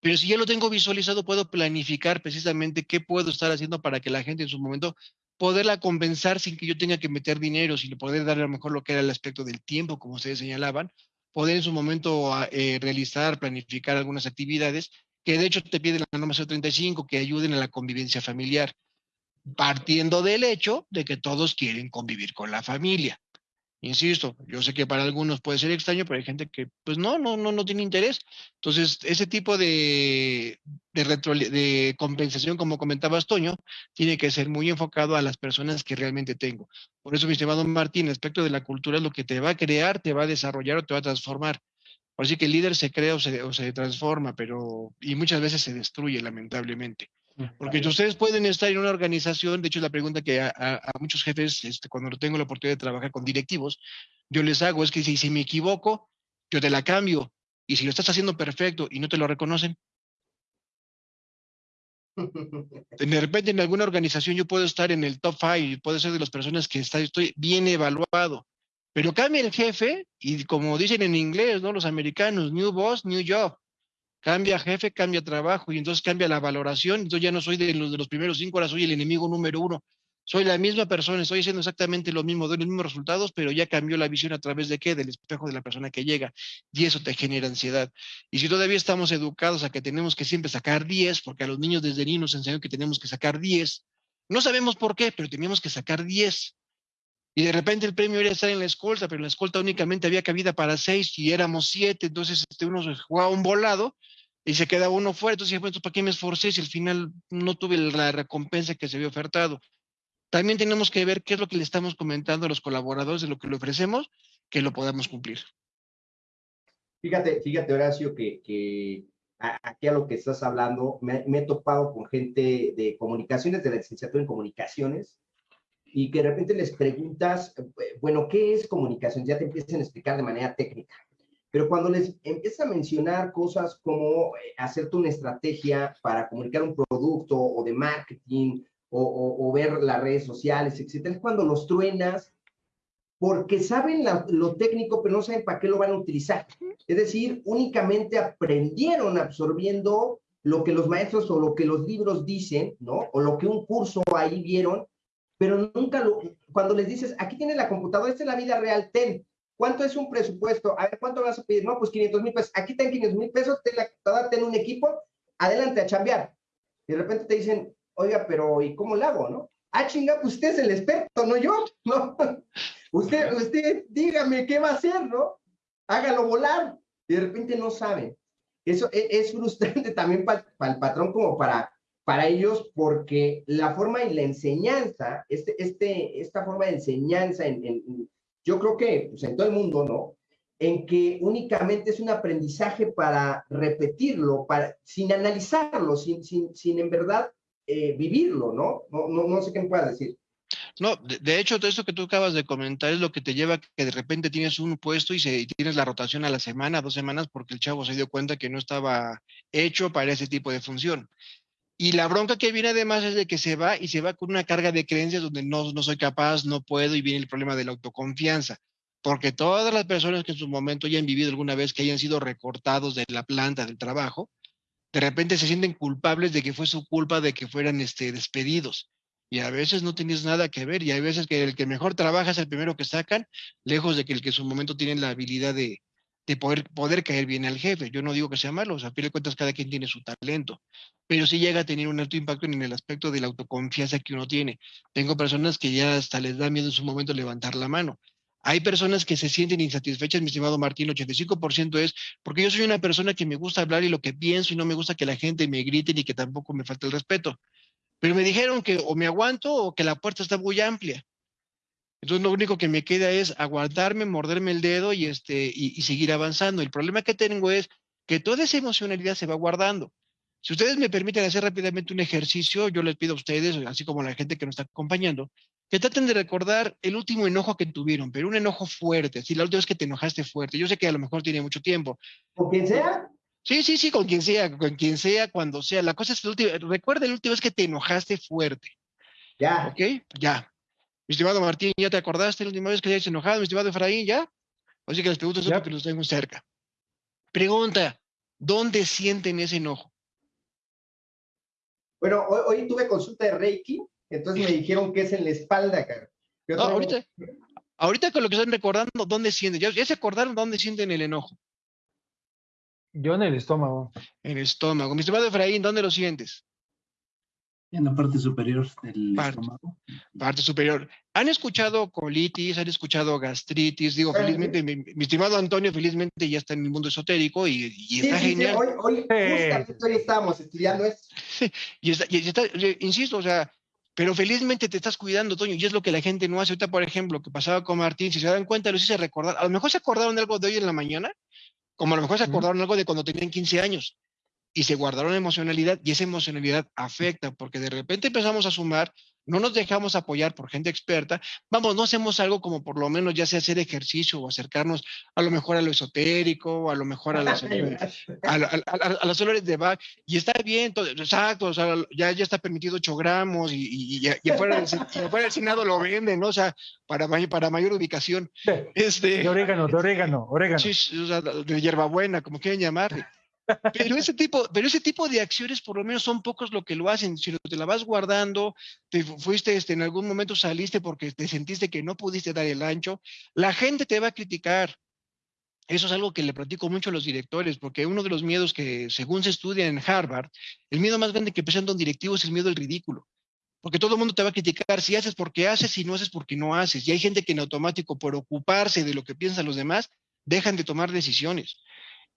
Pero si ya lo tengo visualizado, puedo planificar precisamente qué puedo estar haciendo para que la gente en su momento poderla compensar sin que yo tenga que meter dinero, sin poder darle a lo mejor lo que era el aspecto del tiempo, como ustedes señalaban, poder en su momento ah, eh, realizar, planificar algunas actividades que de hecho te piden la norma 035 que ayuden a la convivencia familiar, partiendo del hecho de que todos quieren convivir con la familia. Insisto, yo sé que para algunos puede ser extraño, pero hay gente que pues no, no, no, no tiene interés. Entonces, ese tipo de, de, de compensación, como comentabas, Toño, tiene que ser muy enfocado a las personas que realmente tengo. Por eso, mi estimado Martín, aspecto de la cultura es lo que te va a crear, te va a desarrollar o te va a transformar. Así que el líder se crea o se, o se transforma, pero y muchas veces se destruye, lamentablemente. Porque ustedes pueden estar en una organización, de hecho la pregunta que a, muchos jefes, este, cuando tengo la oportunidad de trabajar con directivos, yo les hago es que si, si me equivoco, yo te la cambio. Y si lo estás haciendo perfecto y no te lo reconocen, de repente en alguna organización yo puedo estar en el top five, puedo ser de las personas que está, estoy bien evaluado, pero cambia el jefe y como dicen en inglés, ¿no? Los americanos, new boss, new job. Cambia jefe, cambia trabajo y entonces cambia la valoración. Entonces ya no soy de los, de los primeros cinco, ahora soy el enemigo número uno. Soy la misma persona, estoy haciendo exactamente lo mismo, doy los mismos resultados, pero ya cambió la visión a través de qué? Del espejo de la persona que llega. Y eso te genera ansiedad. Y si todavía estamos educados a que tenemos que siempre sacar 10, porque a los niños desde niños nos enseñaron que tenemos que sacar 10, no sabemos por qué, pero teníamos que sacar 10. Y de repente el premio era estar en la escolta, pero en la escolta únicamente había cabida para seis y éramos siete, entonces este, uno jugaba un volado y se queda uno fuera. Entonces, bueno, ¿para qué me esforcé si al final no tuve la recompensa que se había ofertado? También tenemos que ver qué es lo que le estamos comentando a los colaboradores de lo que le ofrecemos, que lo podamos cumplir. Fíjate, fíjate, Horacio, que, aquí a lo que estás hablando, me, he topado con gente de comunicaciones, de la licenciatura en comunicaciones, y que de repente les preguntas, bueno, ¿qué es comunicación? Ya te empiezan a explicar de manera técnica. Pero cuando les empieza a mencionar cosas como eh, hacerte una estrategia para comunicar un producto o de marketing o, ver las redes sociales, etcétera, es cuando los truenas porque saben lo técnico, pero no saben para qué lo van a utilizar. Es decir, únicamente aprendieron absorbiendo lo que los maestros o lo que los libros dicen, ¿no? O lo que un curso ahí vieron, pero nunca lo, cuando les dices, aquí tienes la computadora, esta es la vida real, ten, ¿Cuánto es un presupuesto? A ver, ¿cuánto vas a pedir? No, pues 500 mil pesos. Aquí ten 500 mil pesos, ten la computadora, ten un equipo, adelante a chambear. Y de repente te dicen, oiga, pero ¿y cómo lo hago, no? Ah, chinga, pues usted es el experto, no yo, ¿no? usted, usted, dígame qué va a hacer, ¿no? Hágalo volar. Y de repente no saben. Eso es, es frustrante también para el patrón como para, para ellos, porque la forma y la enseñanza, este, este, esta forma de enseñanza en, en yo creo que pues, en todo el mundo, ¿no? En que únicamente es un aprendizaje para repetirlo, para, sin analizarlo, sin, sin, sin en verdad eh, vivirlo, ¿no? ¿no? No, no sé qué me puedas decir. No, de, hecho, todo esto que tú acabas de comentar es lo que te lleva a que de repente tienes un puesto y, se, y tienes la rotación a la semana, dos semanas, porque el chavo se dio cuenta que no estaba hecho para ese tipo de función. Y la bronca que viene además es de que se va y se va con una carga de creencias donde no, no soy capaz, no puedo y viene el problema de la autoconfianza. Porque todas las personas que en su momento ya han vivido alguna vez que hayan sido recortados de la planta del trabajo, de repente se sienten culpables de que fue su culpa de que fueran este, despedidos. Y a veces no tienes nada que ver y hay veces que el que mejor trabaja es el primero que sacan, lejos de que el que en su momento tiene la habilidad de, de poder, poder caer bien al jefe. Yo no digo que sea malo, o sea, a fin de cuentas cada quien tiene su talento, pero sí llega a tener un alto impacto en el aspecto de la autoconfianza que uno tiene. Tengo personas que ya hasta les da miedo en su momento levantar la mano. Hay personas que se sienten insatisfechas, mi estimado Martín, 85% es porque yo soy una persona que me gusta hablar y lo que pienso y no me gusta que la gente me grite ni que tampoco me falte el respeto. Pero me dijeron que o me aguanto o que la puerta está muy amplia. Entonces lo único que me queda es aguantarme, morderme el dedo y, este, y, seguir avanzando. El problema que tengo es que toda esa emocionalidad se va guardando. Si ustedes me permiten hacer rápidamente un ejercicio, yo les pido a ustedes, así como a la gente que nos está acompañando, que traten de recordar el último enojo que tuvieron, pero un enojo fuerte, si la última vez que te enojaste fuerte. Yo sé que a lo mejor tiene mucho tiempo. ¿Con quien sea? Sí, sí, sí, con quien sea, con quien sea, cuando sea. La cosa es, que recuerda la última vez que te enojaste fuerte. Ya. ¿Ok? Ya. Mi estimado Martín, ¿ya te acordaste la última vez que hayas enojado, mi estimado Efraín, ya? Así que les pregunto eso porque los tengo cerca. Pregunta, ¿dónde sienten ese enojo? Bueno, hoy, tuve consulta de Reiki, entonces me dijeron que es en la espalda, cara. No, ahorita, ahorita con lo que están recordando, ¿dónde sienten? ¿Ya, se acordaron dónde sienten el enojo? Yo en el estómago. En el estómago. Mi estimado Efraín, ¿dónde lo sientes? En la parte superior del estómago. Parte superior. ¿Han escuchado colitis? ¿Han escuchado gastritis? Digo, felizmente, mi, estimado Antonio, felizmente ya está en el mundo esotérico y, está genial. hoy, hoy justamente estábamos estudiando esto. y, está, y está, insisto, o sea, pero felizmente te estás cuidando, Toño, y es lo que la gente no hace. Ahorita, por ejemplo, que pasaba con Martín, si se dan cuenta, los hice recordar. A lo mejor se acordaron de algo de hoy en la mañana, como a lo mejor se acordaron algo de cuando tenían 15 años y se guardaron emocionalidad y esa emocionalidad afecta porque de repente empezamos a sumar, no nos dejamos apoyar por gente experta, vamos, no hacemos algo como por lo menos ya sea hacer ejercicio o acercarnos a lo mejor a lo esotérico o a lo mejor a las, a, las olores de Bach y está bien, todo, exacto, o sea, ya, ya está permitido 8 gramos y, y, afuera, del, Senado lo venden, ¿no? O sea, para, para mayor ubicación. Este, de orégano, de orégano, orégano. Sí, o sea, de hierbabuena, como quieren llamarle. Pero ese, tipo, pero ese tipo de acciones por lo menos son pocos lo que lo hacen. Si te la vas guardando, te fuiste, este, en algún momento saliste porque te sentiste que no pudiste dar el ancho, la gente te va a criticar. Eso es algo que le platico mucho a los directores, porque uno de los miedos que, según se estudia en Harvard, el miedo más grande que presenta un directivo es el miedo al ridículo. Porque todo el mundo te va a criticar si haces porque haces, si no haces porque no haces. Y hay gente que en automático, por ocuparse de lo que piensan los demás, dejan de tomar decisiones.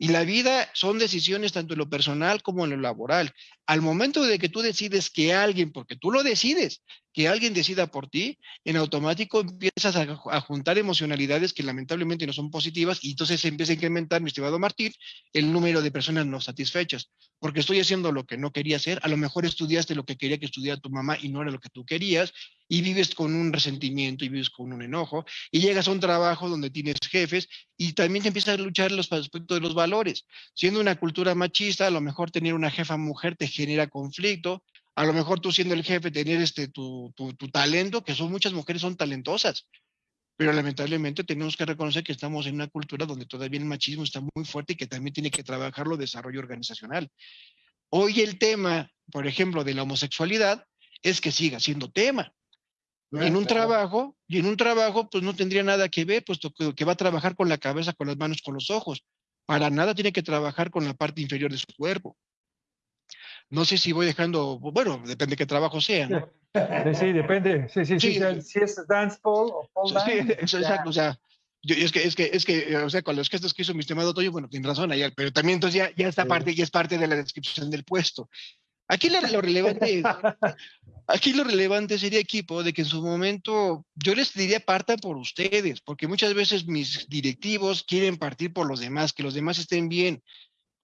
Y la vida son decisiones tanto en lo personal como en lo laboral. Al momento de que tú decides que alguien, porque tú lo decides, que alguien decida por ti, en automático empiezas a, juntar emocionalidades que lamentablemente no son positivas y entonces se empieza a incrementar, mi estimado Martín, el número de personas no satisfechas. Porque estoy haciendo lo que no quería hacer, a lo mejor estudiaste lo que quería que estudiara tu mamá y no era lo que tú querías, y vives con un resentimiento y vives con un enojo, y llegas a un trabajo donde tienes jefes y también te empiezas a luchar los aspectos de los valores. Siendo una cultura machista, a lo mejor tener una jefa mujer te genera conflicto, a lo mejor tú siendo el jefe, tener este, tu, tu, talento, que son muchas mujeres son talentosas, pero lamentablemente tenemos que reconocer que estamos en una cultura donde todavía el machismo está muy fuerte y que también tiene que trabajarlo desarrollo organizacional. Hoy el tema, por ejemplo, de la homosexualidad es que siga siendo tema. en un trabajo, y en un trabajo, pues no tendría nada que ver, puesto que va a trabajar con la cabeza, con las manos, con los ojos. Para nada tiene que trabajar con la parte inferior de su cuerpo. No sé si voy dejando, bueno, depende de qué trabajo sea, ¿no? Sí, depende. Sí, sí, sí. Si es dance pole o pole dance. Sí, exacto. O sea, yo, es que, es que, es que, o sea, con los gestos que hizo mi estimado Toyo, bueno, tiene razón ayer, pero también entonces ya, ya esta parte ya es parte de la descripción del puesto. Aquí lo, lo relevante, aquí lo relevante sería equipo de que en su momento yo les diría partan por ustedes, porque muchas veces mis directivos quieren partir por los demás, que los demás estén bien.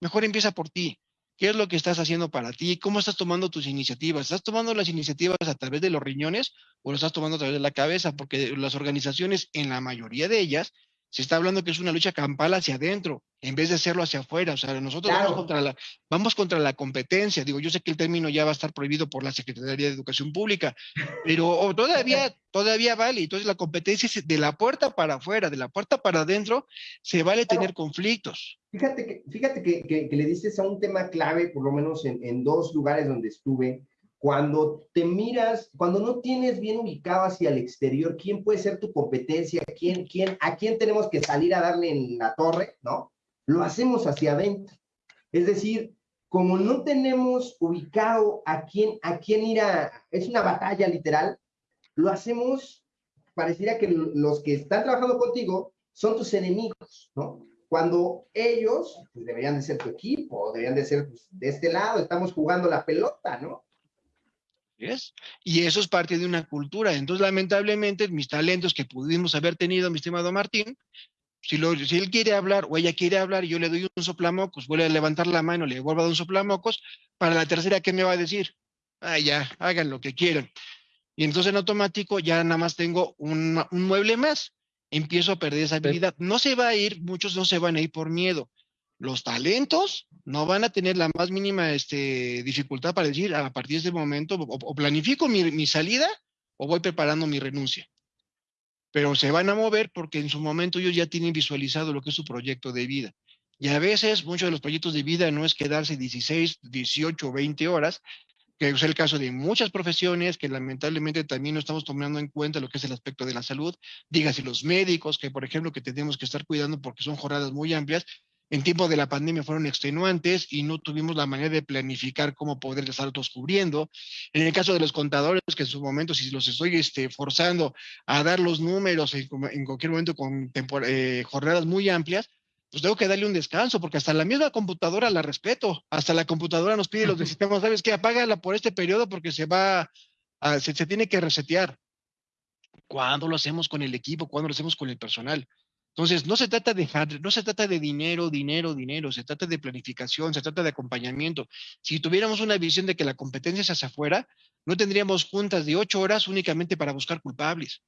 Mejor empieza por ti. ¿Qué es lo que estás haciendo para ti? ¿Cómo estás tomando tus iniciativas? ¿Estás tomando las iniciativas a través de los riñones o lo estás tomando a través de la cabeza? Porque las organizaciones, en la mayoría de ellas, se está hablando que es una lucha campal hacia adentro, en vez de hacerlo hacia afuera. O sea, nosotros vamos, contra la, vamos contra la competencia. Digo, yo sé que el término ya va a estar prohibido por la Secretaría de Educación Pública, pero todavía, todavía vale. Entonces, la competencia es de la puerta para afuera, de la puerta para adentro, se vale tener conflictos. Fíjate que, fíjate que, que, le dices a un tema clave, por lo menos en, en dos lugares donde estuve, cuando te miras, cuando no tienes bien ubicado hacia el exterior, quién puede ser tu competencia, quién, quién, a quién tenemos que salir a darle en la torre, ¿no? Lo hacemos hacia adentro. Es decir, como no tenemos ubicado a quién, a quién ir a, es una batalla literal, lo hacemos, pareciera que los que están trabajando contigo son tus enemigos, ¿no? Cuando ellos pues, deberían de ser tu equipo, deberían de ser pues, de este lado, estamos jugando la pelota, ¿no? Y eso es parte de una cultura. Entonces, lamentablemente, mis talentos que pudimos haber tenido, mi estimado Martín, si, lo, si él quiere hablar o ella quiere hablar y yo le doy un soplamocos, vuelve a levantar la mano, le vuelvo a dar un soplamocos, para la tercera, ¿qué me va a decir? Ah, ya, hagan lo que quieran. Y entonces en automático ya nada más tengo un, un mueble más. Empiezo a perder esa habilidad. No se va a ir, muchos no se van a ir por miedo los talentos no van a tener la más mínima este, dificultad para decir a partir de este momento o, planifico mi, salida o voy preparando mi renuncia. pero se van a mover porque en su momento ellos ya tienen visualizado lo que es su proyecto de vida. Y a veces muchos de los proyectos de vida no es quedarse 16, 18, 20 horas, que es el caso de muchas profesiones que lamentablemente también no estamos tomando en cuenta lo que es el aspecto de la salud, dígase los médicos, que por ejemplo que tenemos que estar cuidando porque son jornadas muy amplias, en tiempo de la pandemia fueron extenuantes y no tuvimos la manera de planificar cómo poder estar todos cubriendo. En el caso de los contadores, que en su momento, si los estoy este, forzando a dar los números en, cualquier momento con eh, jornadas muy amplias, pues tengo que darle un descanso, porque hasta la misma computadora la respeto, hasta la computadora nos pide los de sistemas, ¿sabes qué? Apágala por este periodo porque se va, a, se, se, tiene que resetear. ¿Cuándo lo hacemos con el equipo? ¿Cuándo lo hacemos con el personal? Entonces, no se trata de no se trata de dinero, dinero, dinero, se trata de planificación, se trata de acompañamiento. Si tuviéramos una visión de que la competencia es hacia afuera, no tendríamos juntas de ocho horas únicamente para buscar culpables.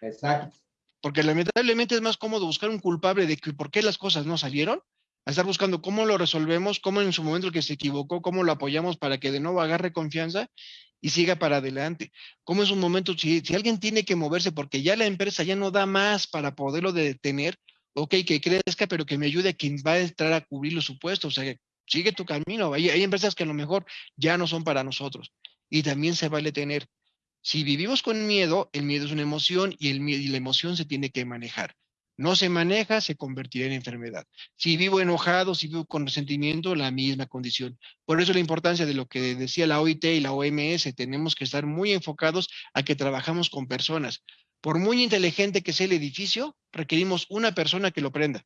Exacto. Porque lamentablemente es más cómodo buscar un culpable de que por qué las cosas no salieron, a estar buscando cómo lo resolvemos, cómo en su momento el que se equivocó, cómo lo apoyamos para que de nuevo agarre confianza y siga para adelante. Cómo es un momento, si, si alguien tiene que moverse porque ya la empresa ya no da más para poderlo detener, ok, que crezca, pero que me ayude a quien va a entrar a cubrir los supuestos, o sea, sigue tu camino. Hay, hay empresas que a lo mejor ya no son para nosotros y también se vale tener si vivimos con miedo, el miedo es una emoción y, el y la emoción se tiene que manejar. No se maneja, se convertirá en enfermedad. Si vivo enojado, si vivo con resentimiento, la misma condición. Por eso la importancia de lo que decía la OIT y la OMS, tenemos que estar muy enfocados a que trabajamos con personas. Por muy inteligente que sea el edificio, requerimos una persona que lo prenda.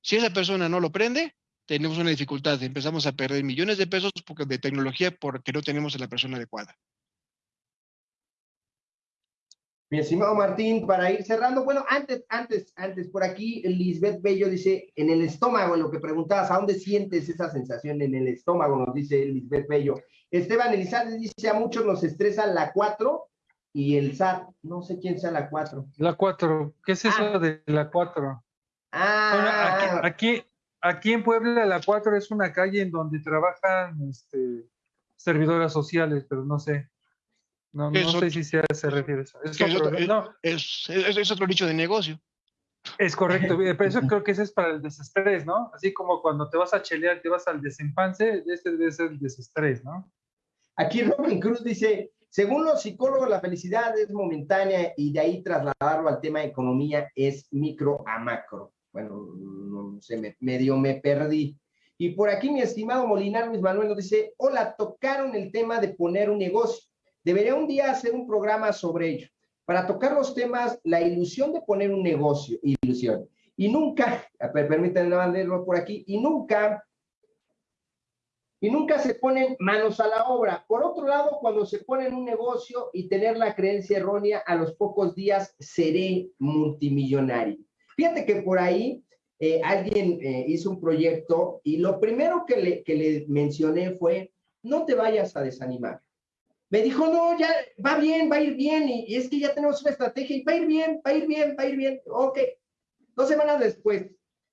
Si esa persona no lo prende, tenemos una dificultad. Empezamos a perder millones de pesos de tecnología porque no tenemos a la persona adecuada. Mi estimado Martín, para ir cerrando, bueno, antes, antes, antes, por aquí, Lisbeth Bello dice, en el estómago, en lo que preguntabas, ¿a dónde sientes esa sensación en el estómago? Nos dice Lisbeth Bello. Esteban Elizalde dice, a muchos nos estresa la 4 y el SAT, no sé quién sea la 4. La 4, ¿qué es eso ah. de la 4? Ah. aquí, aquí, en Puebla la 4 es una calle en donde trabajan este, servidoras sociales, pero no sé. No, no sé si se, refiere a eso. Es, otro, es, otro nicho de negocio. Es correcto, pero eso creo que ese es para el desestrés, ¿no? Así como cuando te vas a chelear, te vas al desempance, este debe ser el desestrés, ¿no? Aquí Robin Cruz dice, según los psicólogos, la felicidad es momentánea y de ahí trasladarlo al tema de economía es micro a macro. Bueno, no sé, me, medio me perdí. Y por aquí mi estimado Molinar Luis Manuel nos dice, hola, tocaron el tema de poner un negocio. Debería un día hacer un programa sobre ello, para tocar los temas, la ilusión de poner un negocio, ilusión. Y nunca, permítanme leerlo por aquí, y nunca, y nunca se ponen manos a la obra. Por otro lado, cuando se pone en un negocio y tener la creencia errónea, a los pocos días seré multimillonario. Fíjate que por ahí eh, alguien eh, hizo un proyecto y lo primero que le, que le mencioné fue, no te vayas a desanimar me dijo, no, ya va bien, va a ir bien, y, es que ya tenemos una estrategia, y va a ir bien, va a ir bien, va a ir bien, ok. Dos semanas después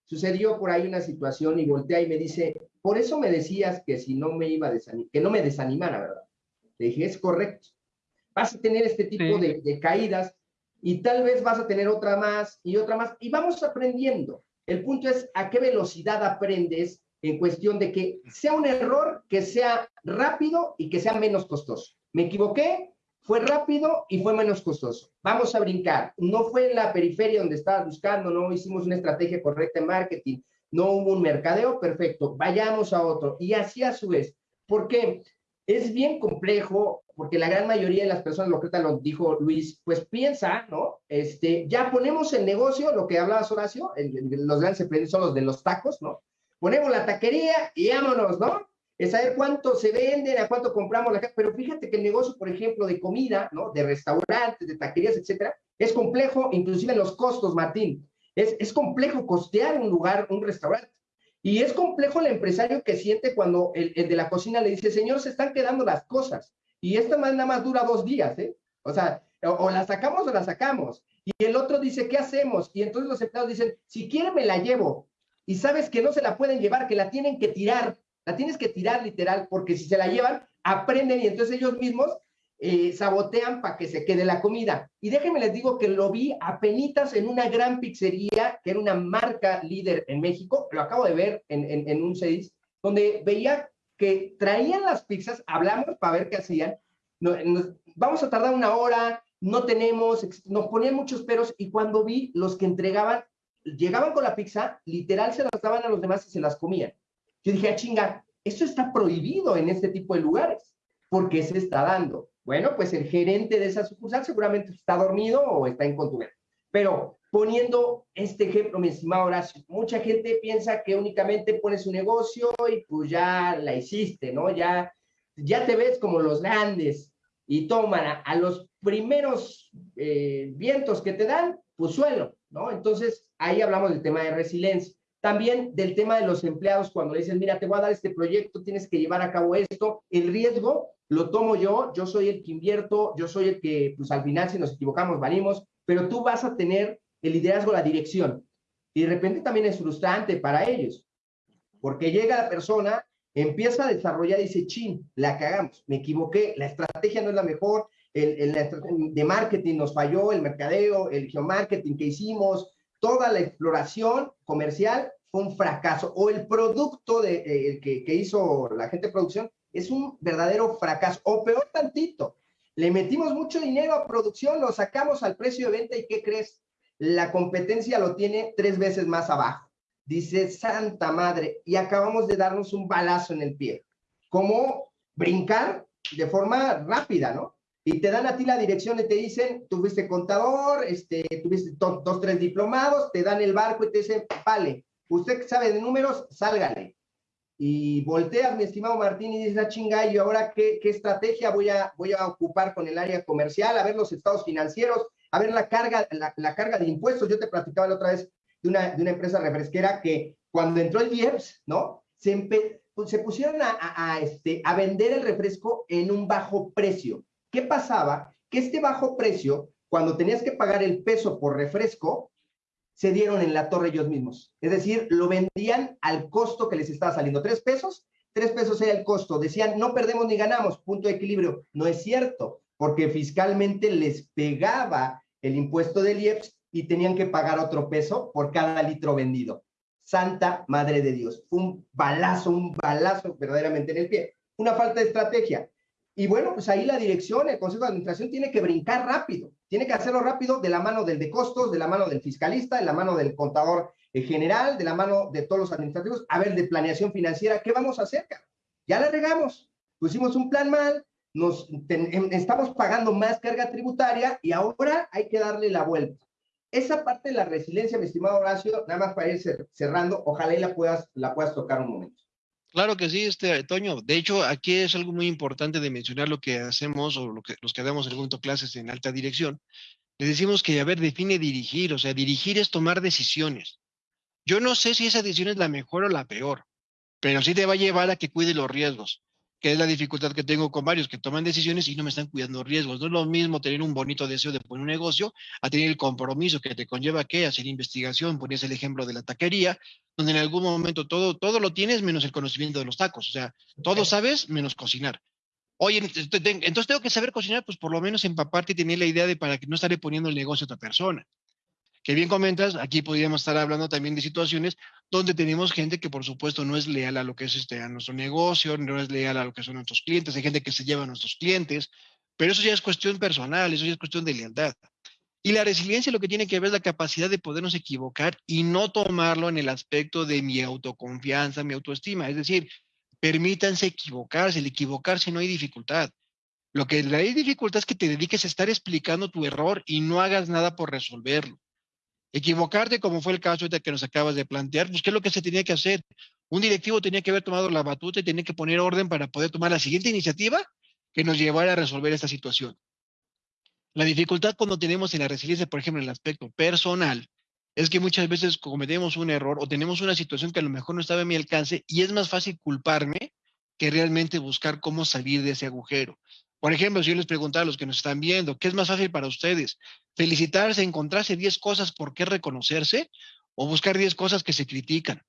sucedió por ahí una situación y voltea y me dice, por eso me decías que si no me iba a desanimar, que no me desanimara, ¿verdad? Le dije, es correcto. Vas a tener este tipo de, de caídas y tal vez vas a tener otra más y otra más, y vamos aprendiendo. El punto es a qué velocidad aprendes en cuestión de que sea un error, que sea rápido y que sea menos costoso. Me equivoqué, fue rápido y fue menos costoso. Vamos a brincar. No fue en la periferia donde estabas buscando, no hicimos una estrategia correcta en marketing, no hubo un mercadeo perfecto. Vayamos a otro. Y así a su vez. ¿Por qué? Es bien complejo porque la gran mayoría de las personas, lo que lo dijo Luis, pues piensa, ¿no? Este, ya ponemos el negocio, lo que hablabas Horacio, los grandes emprendedores son los de los tacos, ¿no? Ponemos la taquería y vámonos, ¿no? Es saber cuánto se vende, a cuánto compramos la casa. Pero fíjate que el negocio, por ejemplo, de comida, ¿no? De restaurantes, de taquerías, etcétera, es complejo, inclusive en los costos, Martín. Es, es complejo costear un lugar, un restaurante. Y es complejo el empresario que siente cuando el, de la cocina le dice, señor, se están quedando las cosas. Y esta más nada más dura dos días, ¿eh? O sea, o, o la sacamos o la sacamos. Y el otro dice, ¿qué hacemos? Y entonces los empleados dicen, si quiere me la llevo. Y sabes que no se la pueden llevar, que la tienen que tirar la tienes que tirar literal, porque si se la llevan, aprenden y entonces ellos mismos eh, sabotean para que se quede la comida. Y déjenme les digo que lo vi apenas en una gran pizzería, que era una marca líder en México, lo acabo de ver en, en, un 6, donde veía que traían las pizzas, hablamos para ver qué hacían, vamos a tardar una hora, no tenemos, nos ponían muchos peros y cuando vi los que entregaban, llegaban con la pizza, literal se las daban a los demás y se las comían. Yo dije, ah, chinga, esto está prohibido en este tipo de lugares. ¿Por qué se está dando? Bueno, pues el gerente de esa sucursal seguramente está dormido o está en contubernio. Pero poniendo este ejemplo, mi estimado Horacio, mucha gente piensa que únicamente pones su negocio y pues ya la hiciste, ¿no? Ya, ya te ves como los grandes y toman a, los primeros eh, vientos que te dan, pues suelo, ¿no? Entonces, ahí hablamos del tema de resiliencia. También del tema de los empleados, cuando le dicen, mira, te voy a dar este proyecto, tienes que llevar a cabo esto, el riesgo lo tomo yo, yo soy el que invierto, yo soy el que, pues al final, si nos equivocamos, valimos, pero tú vas a tener el liderazgo, la dirección. Y de repente también es frustrante para ellos, porque llega la persona, empieza a desarrollar dice, chin, la cagamos, me equivoqué, la estrategia no es la mejor, el, el de marketing nos falló, el mercadeo, el geomarketing que hicimos, toda la exploración comercial un fracaso, o el producto de, eh, que, hizo la gente de producción es un verdadero fracaso, o peor tantito, le metimos mucho dinero a producción, lo sacamos al precio de venta y ¿qué crees? La competencia lo tiene tres veces más abajo. Dice, Santa Madre, y acabamos de darnos un balazo en el pie. ¿Cómo brincar de forma rápida, no? Y te dan a ti la dirección y te dicen, tuviste contador, este, tuviste dos, tres diplomados, te dan el barco y te dicen, vale, usted sabe de números, sálgale. Y volteas, mi estimado Martín, y dices, ah, chinga, ¿y ahora qué, qué estrategia voy a, voy a ocupar con el área comercial? A ver los estados financieros, a ver la carga, la, carga de impuestos. Yo te platicaba la otra vez de una, de una empresa refresquera que cuando entró el IEPS, ¿no? Se, pues, se pusieron a, a, este, a vender el refresco en un bajo precio. ¿Qué pasaba? Que este bajo precio, cuando tenías que pagar el peso por refresco, se dieron en la torre ellos mismos. Es decir, lo vendían al costo que les estaba saliendo. Tres pesos, tres pesos era el costo. Decían, no perdemos ni ganamos, punto de equilibrio. No es cierto, porque fiscalmente les pegaba el impuesto del IEPS y tenían que pagar otro peso por cada litro vendido. Santa Madre de Dios. Un balazo, un balazo verdaderamente en el pie. Una falta de estrategia. Y bueno, pues ahí la dirección, el Consejo de Administración tiene que brincar rápido, tiene que hacerlo rápido de la mano del de costos, de la mano del fiscalista, de la mano del contador eh, general, de la mano de todos los administrativos. A ver, de planeación financiera, ¿qué vamos a hacer? Ya la regamos, pusimos un plan mal, nos em, estamos pagando más carga tributaria y ahora hay que darle la vuelta. Esa parte de la resiliencia, mi estimado Horacio, nada más para ir cerrando, ojalá y la puedas, la puedas tocar un momento. Claro que sí, este Toño. De hecho, aquí es algo muy importante de mencionar lo que hacemos o lo que, los que damos el punto clases en alta dirección. Le decimos que, a ver, define dirigir, o sea, dirigir es tomar decisiones. Yo no sé si esa decisión es la mejor o la peor, pero sí te va a llevar a que cuide los riesgos que es la dificultad que tengo con varios que toman decisiones y no me están cuidando riesgos. No es lo mismo tener un bonito deseo de poner un negocio a tener el compromiso que te conlleva que hacer investigación, ponías el ejemplo de la taquería, donde en algún momento todo, todo lo tienes menos el conocimiento de los tacos, o sea, todo sabes menos cocinar. Oye, entonces tengo que saber cocinar, pues por lo menos empaparte y tener la idea de para que no estaré poniendo el negocio a otra persona que bien comentas, aquí podríamos estar hablando también de situaciones donde tenemos gente que por supuesto no es leal a lo que es este, a nuestro negocio, no es leal a lo que son nuestros clientes, hay gente que se lleva a nuestros clientes, pero eso ya es cuestión personal, eso ya es cuestión de lealtad. Y la resiliencia lo que tiene que ver es la capacidad de podernos equivocar y no tomarlo en el aspecto de mi autoconfianza, mi autoestima. Es decir, permítanse equivocarse, el equivocarse no hay dificultad. Lo que hay dificultad es que te dediques a estar explicando tu error y no hagas nada por resolverlo. Equivocarte, como fue el caso que nos acabas de plantear, pues ¿qué es lo que se tenía que hacer? Un directivo tenía que haber tomado la batuta y tenía que poner orden para poder tomar la siguiente iniciativa que nos llevara a resolver esta situación. La dificultad cuando tenemos en la resiliencia, por ejemplo, en el aspecto personal, es que muchas veces cometemos un error o tenemos una situación que a lo mejor no estaba a mi alcance y es más fácil culparme que realmente buscar cómo salir de ese agujero. Por ejemplo, si yo les preguntara a los que nos están viendo, ¿qué es más fácil para ustedes? ¿Felicitarse, encontrarse 10 cosas por qué reconocerse o buscar 10 cosas que se critican?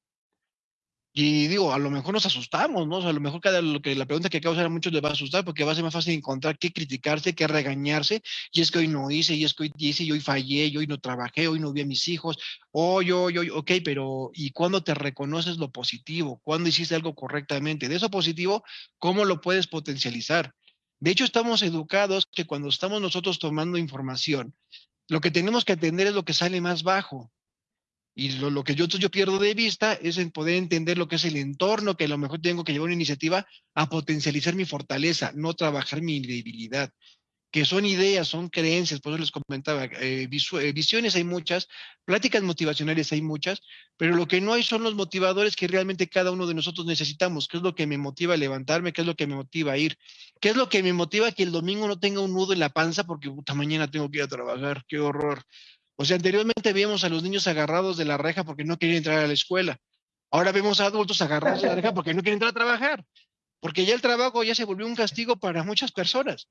Y digo, a lo mejor nos asustamos, ¿no? O sea, a lo mejor cada lo que la pregunta que causa a muchos les va a asustar porque va a ser más fácil encontrar qué criticarse, qué regañarse. Y es que hoy no hice, y es que hoy hice, y hoy fallé, y hoy no trabajé, hoy no vi a mis hijos. Hoy, hoy, hoy, ok, pero ¿y cuándo te reconoces lo positivo? ¿Cuándo hiciste algo correctamente? De eso positivo, ¿cómo lo puedes potencializar? De hecho, estamos educados que cuando estamos nosotros tomando información, lo que tenemos que atender es lo que sale más bajo. Y lo, que yo, yo pierdo de vista es en poder entender lo que es el entorno, que a lo mejor tengo que llevar una iniciativa a potencializar mi fortaleza, no trabajar mi debilidad, que son ideas, son creencias, por eso les comentaba, eh, eh, visiones hay muchas, pláticas motivacionales hay muchas, pero lo que no hay son los motivadores que realmente cada uno de nosotros necesitamos, qué es lo que me motiva a levantarme, qué es lo que me motiva a ir, qué es lo que me motiva a que el domingo no tenga un nudo en la panza porque puta, mañana tengo que ir a trabajar, qué horror o sea, anteriormente veíamos a los niños agarrados de la reja porque no querían entrar a la escuela. Ahora vemos a adultos agarrados de la reja porque no quieren entrar a trabajar. Porque ya el trabajo ya se volvió un castigo para muchas personas.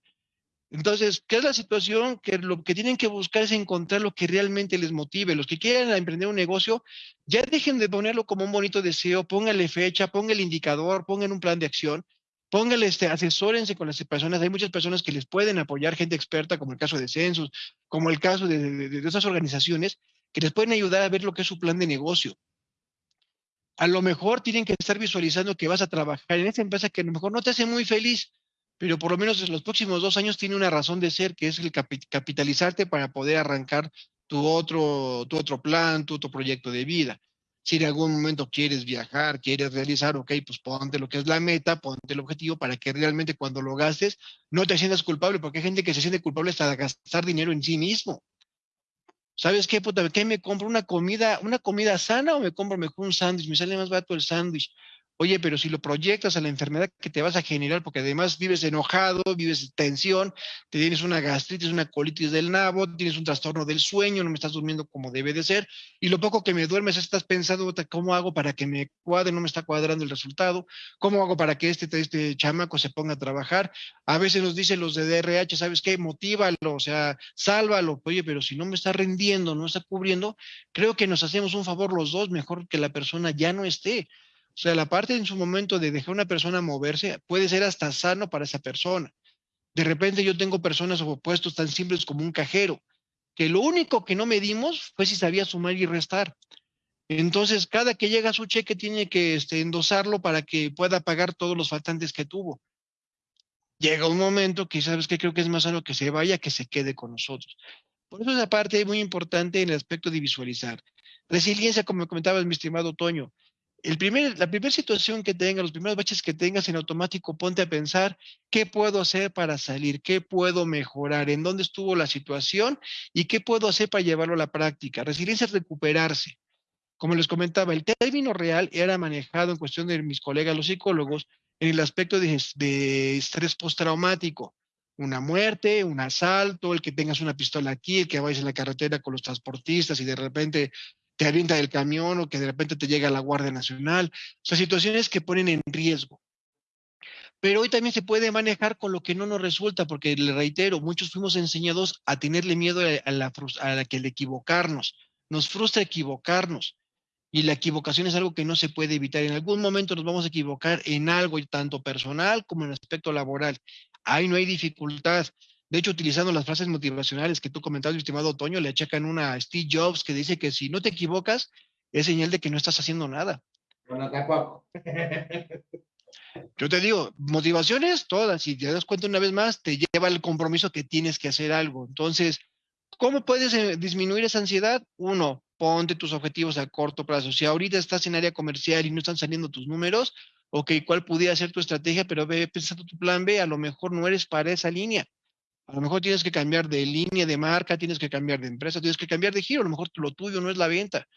Entonces, ¿qué es la situación? Que lo que tienen que buscar es encontrar lo que realmente les motive. Los que quieran emprender un negocio, ya dejen de ponerlo como un bonito deseo, pónganle fecha, pongan el indicador, pongan un plan de acción póngale, este, asesórense con las personas. Hay muchas personas que les pueden apoyar, gente experta, como el caso de Census, como el caso de, esas organizaciones, que les pueden ayudar a ver lo que es su plan de negocio. A lo mejor tienen que estar visualizando que vas a trabajar en esa empresa que a lo mejor no te hace muy feliz, pero por lo menos en los próximos dos años tiene una razón de ser, que es el capitalizarte para poder arrancar tu otro, tu otro plan, tu otro proyecto de vida. Si en algún momento quieres viajar, quieres realizar, ok, pues ponte lo que es la meta, ponte el objetivo para que realmente cuando lo gastes no te sientas culpable, porque hay gente que se siente culpable hasta gastar dinero en sí mismo. ¿Sabes qué, puta? ¿Qué me compro? ¿Una comida, una comida sana o me compro mejor un sándwich? Me sale más barato el sándwich. Oye, pero si lo proyectas a la enfermedad que te vas a generar, porque además vives enojado, vives tensión, te tienes una gastritis, una colitis del nabo, tienes un trastorno del sueño, no me estás durmiendo como debe de ser, y lo poco que me duermes estás pensando, ¿cómo hago para que me cuadre? No me está cuadrando el resultado, ¿cómo hago para que este, este chamaco se ponga a trabajar? A veces nos dicen los de DRH, ¿sabes qué? Motívalo, o sea, sálvalo, oye, pero si no me está rendiendo, no está cubriendo, creo que nos hacemos un favor los dos, mejor que la persona ya no esté. O sea, la parte en su momento de dejar una persona moverse puede ser hasta sano para esa persona. De repente yo tengo personas o tan simples como un cajero, que lo único que no medimos fue si sabía sumar y restar. Entonces, cada que llega su cheque tiene que este, endosarlo para que pueda pagar todos los faltantes que tuvo. Llega un momento que, ¿sabes que Creo que es más sano que se vaya que se quede con nosotros. Por eso esa parte es muy importante en el aspecto de visualizar. Resiliencia, como comentaba mi estimado Toño, la primera situación que tengas, los primeros baches que tengas en automático, ponte a pensar qué puedo hacer para salir, qué puedo mejorar, en dónde estuvo la situación y qué puedo hacer para llevarlo a la práctica. Resiliencia es recuperarse. Como les comentaba, el término real era manejado en cuestión de mis colegas, los psicólogos, en el aspecto de, de estrés postraumático. Una muerte, un asalto, el que tengas una pistola aquí, el que vayas en la carretera con los transportistas y de repente te avienta del camión o que de repente te llega la Guardia Nacional. O sea, situaciones que ponen en riesgo. Pero hoy también se puede manejar con lo que no nos resulta, porque le reitero, muchos fuimos enseñados a tenerle miedo a la, a que el equivocarnos. Nos frustra equivocarnos. Y la equivocación es algo que no se puede evitar. En algún momento nos vamos a equivocar en algo, tanto personal como en aspecto laboral. Ahí no hay dificultad. De hecho, utilizando las frases motivacionales que tú comentabas, mi estimado Otoño, le achacan una a Steve Jobs que dice que si no te equivocas, es señal de que no estás haciendo nada. Bueno, tampoco. Yo te digo, motivaciones todas, y te das cuenta una vez más, te lleva al compromiso que tienes que hacer algo. Entonces, ¿cómo puedes eh, disminuir esa ansiedad? Uno, ponte tus objetivos a corto plazo. Si ahorita estás en área comercial y no están saliendo tus números, ok, ¿cuál pudiera ser tu estrategia? Pero ve pensando tu plan B, a lo mejor no eres para esa línea. A lo mejor tienes que cambiar de línea de marca, tienes que cambiar de empresa, tienes que cambiar de giro. A lo mejor lo tuyo no es la venta.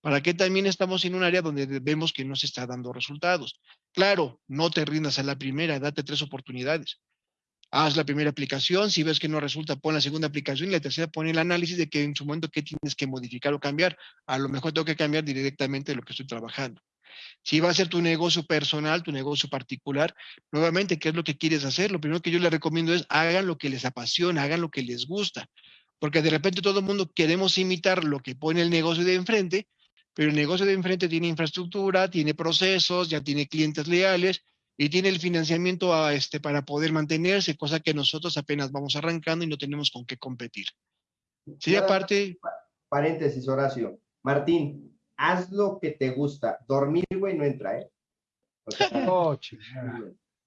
¿Para qué también estamos en un área donde vemos que no se está dando resultados? Claro, no te rindas a la primera, date tres oportunidades. Haz la primera aplicación, si ves que no resulta, pon la segunda aplicación y la tercera pon el análisis de que en su momento qué tienes que modificar o cambiar. A lo mejor tengo que cambiar directamente lo que estoy trabajando. Si va a ser tu negocio personal, tu negocio particular, nuevamente, ¿qué es lo que quieres hacer? Lo primero que yo les recomiendo es hagan lo que les apasiona, hagan lo que les gusta, porque de repente todo el mundo queremos imitar lo que pone el negocio de enfrente, pero el negocio de enfrente tiene infraestructura, tiene procesos, ya tiene clientes leales y tiene el financiamiento a este, para poder mantenerse, cosa que nosotros apenas vamos arrancando y no tenemos con qué competir. Sí, aparte... Paréntesis, Horacio. Martín, haz lo que te gusta. Dormir, güey, no entra, ¿eh? oh,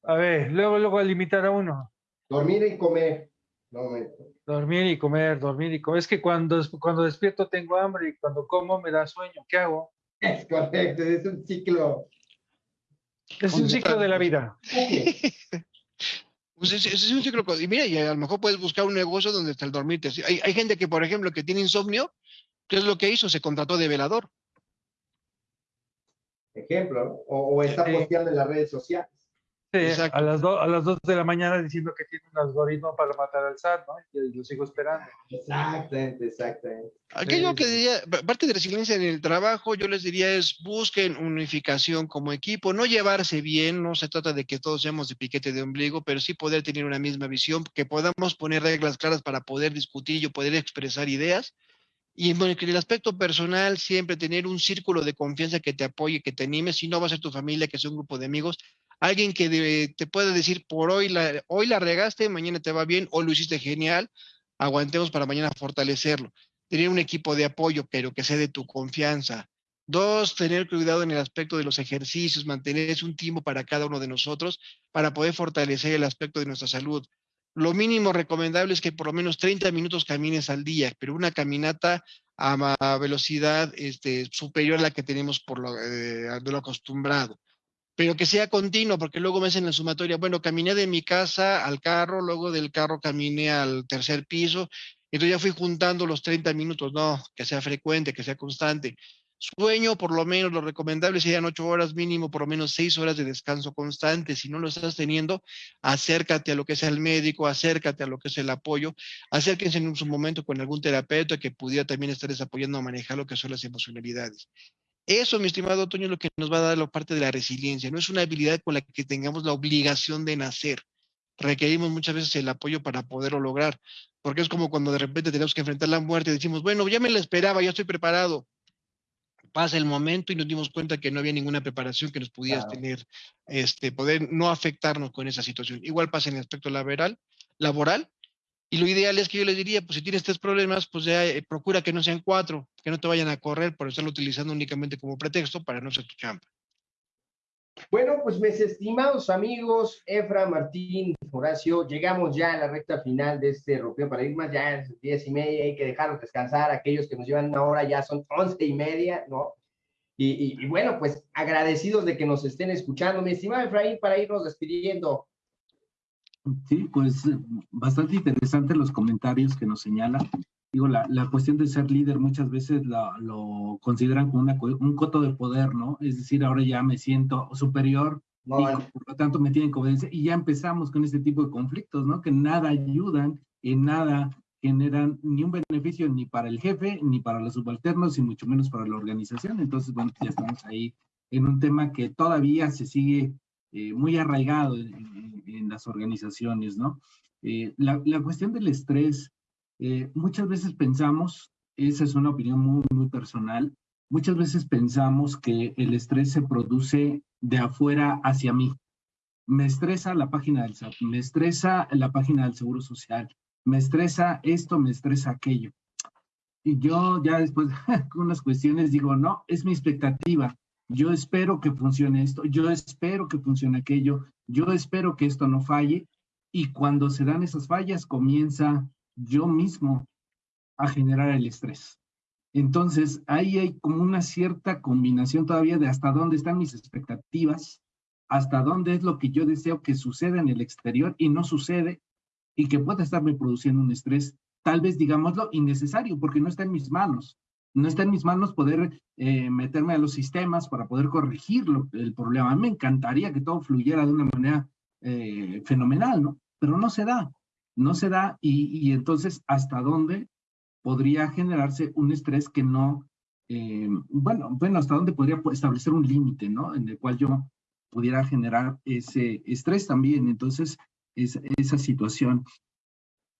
a ver, luego, luego a limitar a uno. Dormir y comer. No Dormir y comer, dormir y comer. Es que cuando, cuando despierto tengo hambre y cuando como me da sueño. ¿Qué hago? Es correcto, es un ciclo. Es un ciclo de la vida. Pues es, un ciclo. Y mira, y a lo mejor puedes buscar un negocio donde está el dormirte. Hay, hay gente que, por ejemplo, que tiene insomnio. ¿Qué es lo que hizo? Se contrató de velador. Ejemplo, o, está posteando en las redes sociales a las, a las 2 de la mañana diciendo que tiene un algoritmo para matar al SAT, ¿no? Y lo sigo esperando. Exactamente, exactamente. Aquello que diría, parte de resiliencia en el trabajo, yo les diría es busquen unificación como equipo, no llevarse bien, no se trata de que todos seamos de piquete de ombligo, pero sí poder tener una misma visión, que podamos poner reglas claras para poder discutir y poder expresar ideas. Y en el aspecto personal, siempre tener un círculo de confianza que te apoye, que te anime, si no va a ser tu familia, que sea un grupo de amigos, alguien que te pueda decir, por hoy la, hoy la regaste, mañana te va bien, o lo hiciste genial, aguantemos para mañana fortalecerlo. Tener un equipo de apoyo, pero que sea de tu confianza. Dos, tener cuidado en el aspecto de los ejercicios, mantener un tiempo para cada uno de nosotros para poder fortalecer el aspecto de nuestra salud. Lo mínimo recomendable es que por lo menos 30 minutos camines al día, pero una caminata a, velocidad este, superior a la que tenemos por lo, eh, de lo acostumbrado pero que sea continuo, porque luego me hacen la sumatoria, bueno, caminé de mi casa al carro, luego del carro caminé al tercer piso, entonces ya fui juntando los 30 minutos, no, que sea frecuente, que sea constante. Sueño, por lo menos, lo recomendable serían ocho horas mínimo, por lo menos seis horas de descanso constante. Si no lo estás teniendo, acércate a lo que es el médico, acércate a lo que es el apoyo, acérquense en su momento con algún terapeuta que pudiera también estar apoyando a manejar lo que son las emocionalidades. Eso, mi estimado Toño, es lo que nos va a dar la parte de la resiliencia. No es una habilidad con la que tengamos la obligación de nacer. Requerimos muchas veces el apoyo para poderlo lograr, porque es como cuando de repente tenemos que enfrentar la muerte y decimos, bueno, ya me la esperaba, ya estoy preparado. Pasa el momento y nos dimos cuenta que no había ninguna preparación que nos pudiera tener, este, poder no afectarnos con esa situación. Igual pasa en el aspecto laboral, laboral, y lo ideal es que yo les diría, pues si tienes tres problemas, pues ya eh, procura que no sean cuatro, que no te vayan a correr por estarlo utilizando únicamente como pretexto para no ser tu champa. Bueno, pues mis estimados amigos, Efra, Martín, Horacio, llegamos ya a la recta final de este Rompió Paradigmas, ya es diez y media, hay que dejarlos descansar, aquellos que nos llevan una hora ya son once y media, ¿no? Y, y bueno, pues agradecidos de que nos estén escuchando. Mi estimado Efraín, para irnos despidiendo, Sí, pues bastante interesante los comentarios que nos señala. Digo, la, la cuestión de ser líder muchas veces la, lo consideran como una, un coto de poder, ¿no? Es decir, ahora ya me siento superior y por lo tanto me tienen conveniencia y ya empezamos con este tipo de conflictos, ¿no? Que nada ayudan, en nada generan ni un beneficio ni para el jefe, ni para los subalternos, y mucho menos para la organización. Entonces, bueno, ya estamos ahí en un tema que todavía se sigue eh, muy arraigado en, las organizaciones, ¿no? Eh, la, la, cuestión del estrés, eh, muchas veces pensamos, esa es una opinión muy, muy personal, muchas veces pensamos que el estrés se produce de afuera hacia mí. Me estresa la página del SAT, me estresa la página del Seguro Social, me estresa esto, me estresa aquello. Y yo ya después con unas cuestiones digo, no, es mi expectativa yo espero que funcione esto, yo espero que funcione aquello, yo espero que esto no falle y cuando se dan esas fallas comienza yo mismo a generar el estrés. Entonces, ahí hay como una cierta combinación todavía de hasta dónde están mis expectativas, hasta dónde es lo que yo deseo que suceda en el exterior y no sucede y que pueda estarme produciendo un estrés, tal vez digámoslo, innecesario, porque no está en mis manos no está en mis manos poder eh, meterme a los sistemas para poder corregir el problema. A mí me encantaría que todo fluyera de una manera eh, fenomenal, ¿no? Pero no se da, no se da y, entonces hasta dónde podría generarse un estrés que no, eh, bueno, bueno, hasta dónde podría establecer un límite, ¿no? En el cual yo pudiera generar ese estrés también. Entonces, esa situación.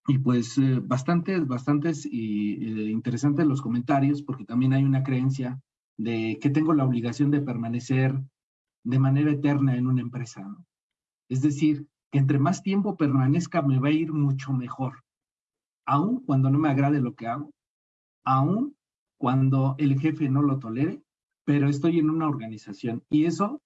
Y pues eh, bastantes, bastantes y, eh, interesantes los comentarios, porque también hay una creencia de que tengo la obligación de permanecer de manera eterna en una empresa. ¿no? Es decir, entre más tiempo permanezca me va a ir mucho mejor, aun cuando no me agrade lo que hago, aun cuando el jefe no lo tolere, pero estoy en una organización y eso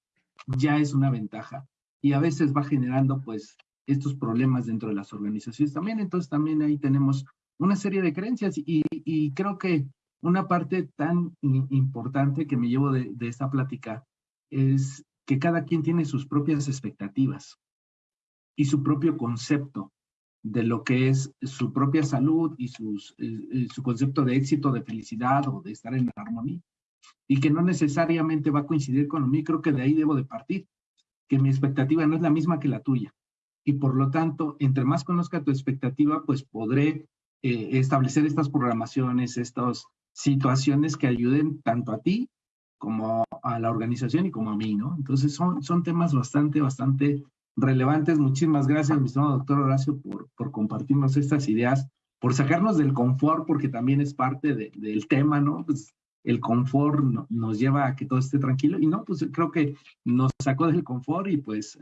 ya es una ventaja. Y a veces va generando pues estos problemas dentro de las organizaciones también. Entonces también ahí tenemos una serie de creencias y, creo que una parte tan importante que me llevo de, esta plática es que cada quien tiene sus propias expectativas y su propio concepto de lo que es su propia salud y sus, eh, su concepto de éxito, de felicidad o de estar en armonía. Y que no necesariamente va a coincidir con mí, creo que de ahí debo de partir, que mi expectativa no es la misma que la tuya. Y por lo tanto, entre más conozca tu expectativa, pues podré eh, establecer estas programaciones, estas situaciones que ayuden tanto a ti como a la organización y como a mí, ¿no? Entonces son, son temas bastante, bastante relevantes. Muchísimas gracias, mi estimado doctor Horacio, por, por compartirnos estas ideas, por sacarnos del confort, porque también es parte de, del tema, ¿no? Pues el confort no, nos lleva a que todo esté tranquilo y no, pues creo que nos sacó del confort y pues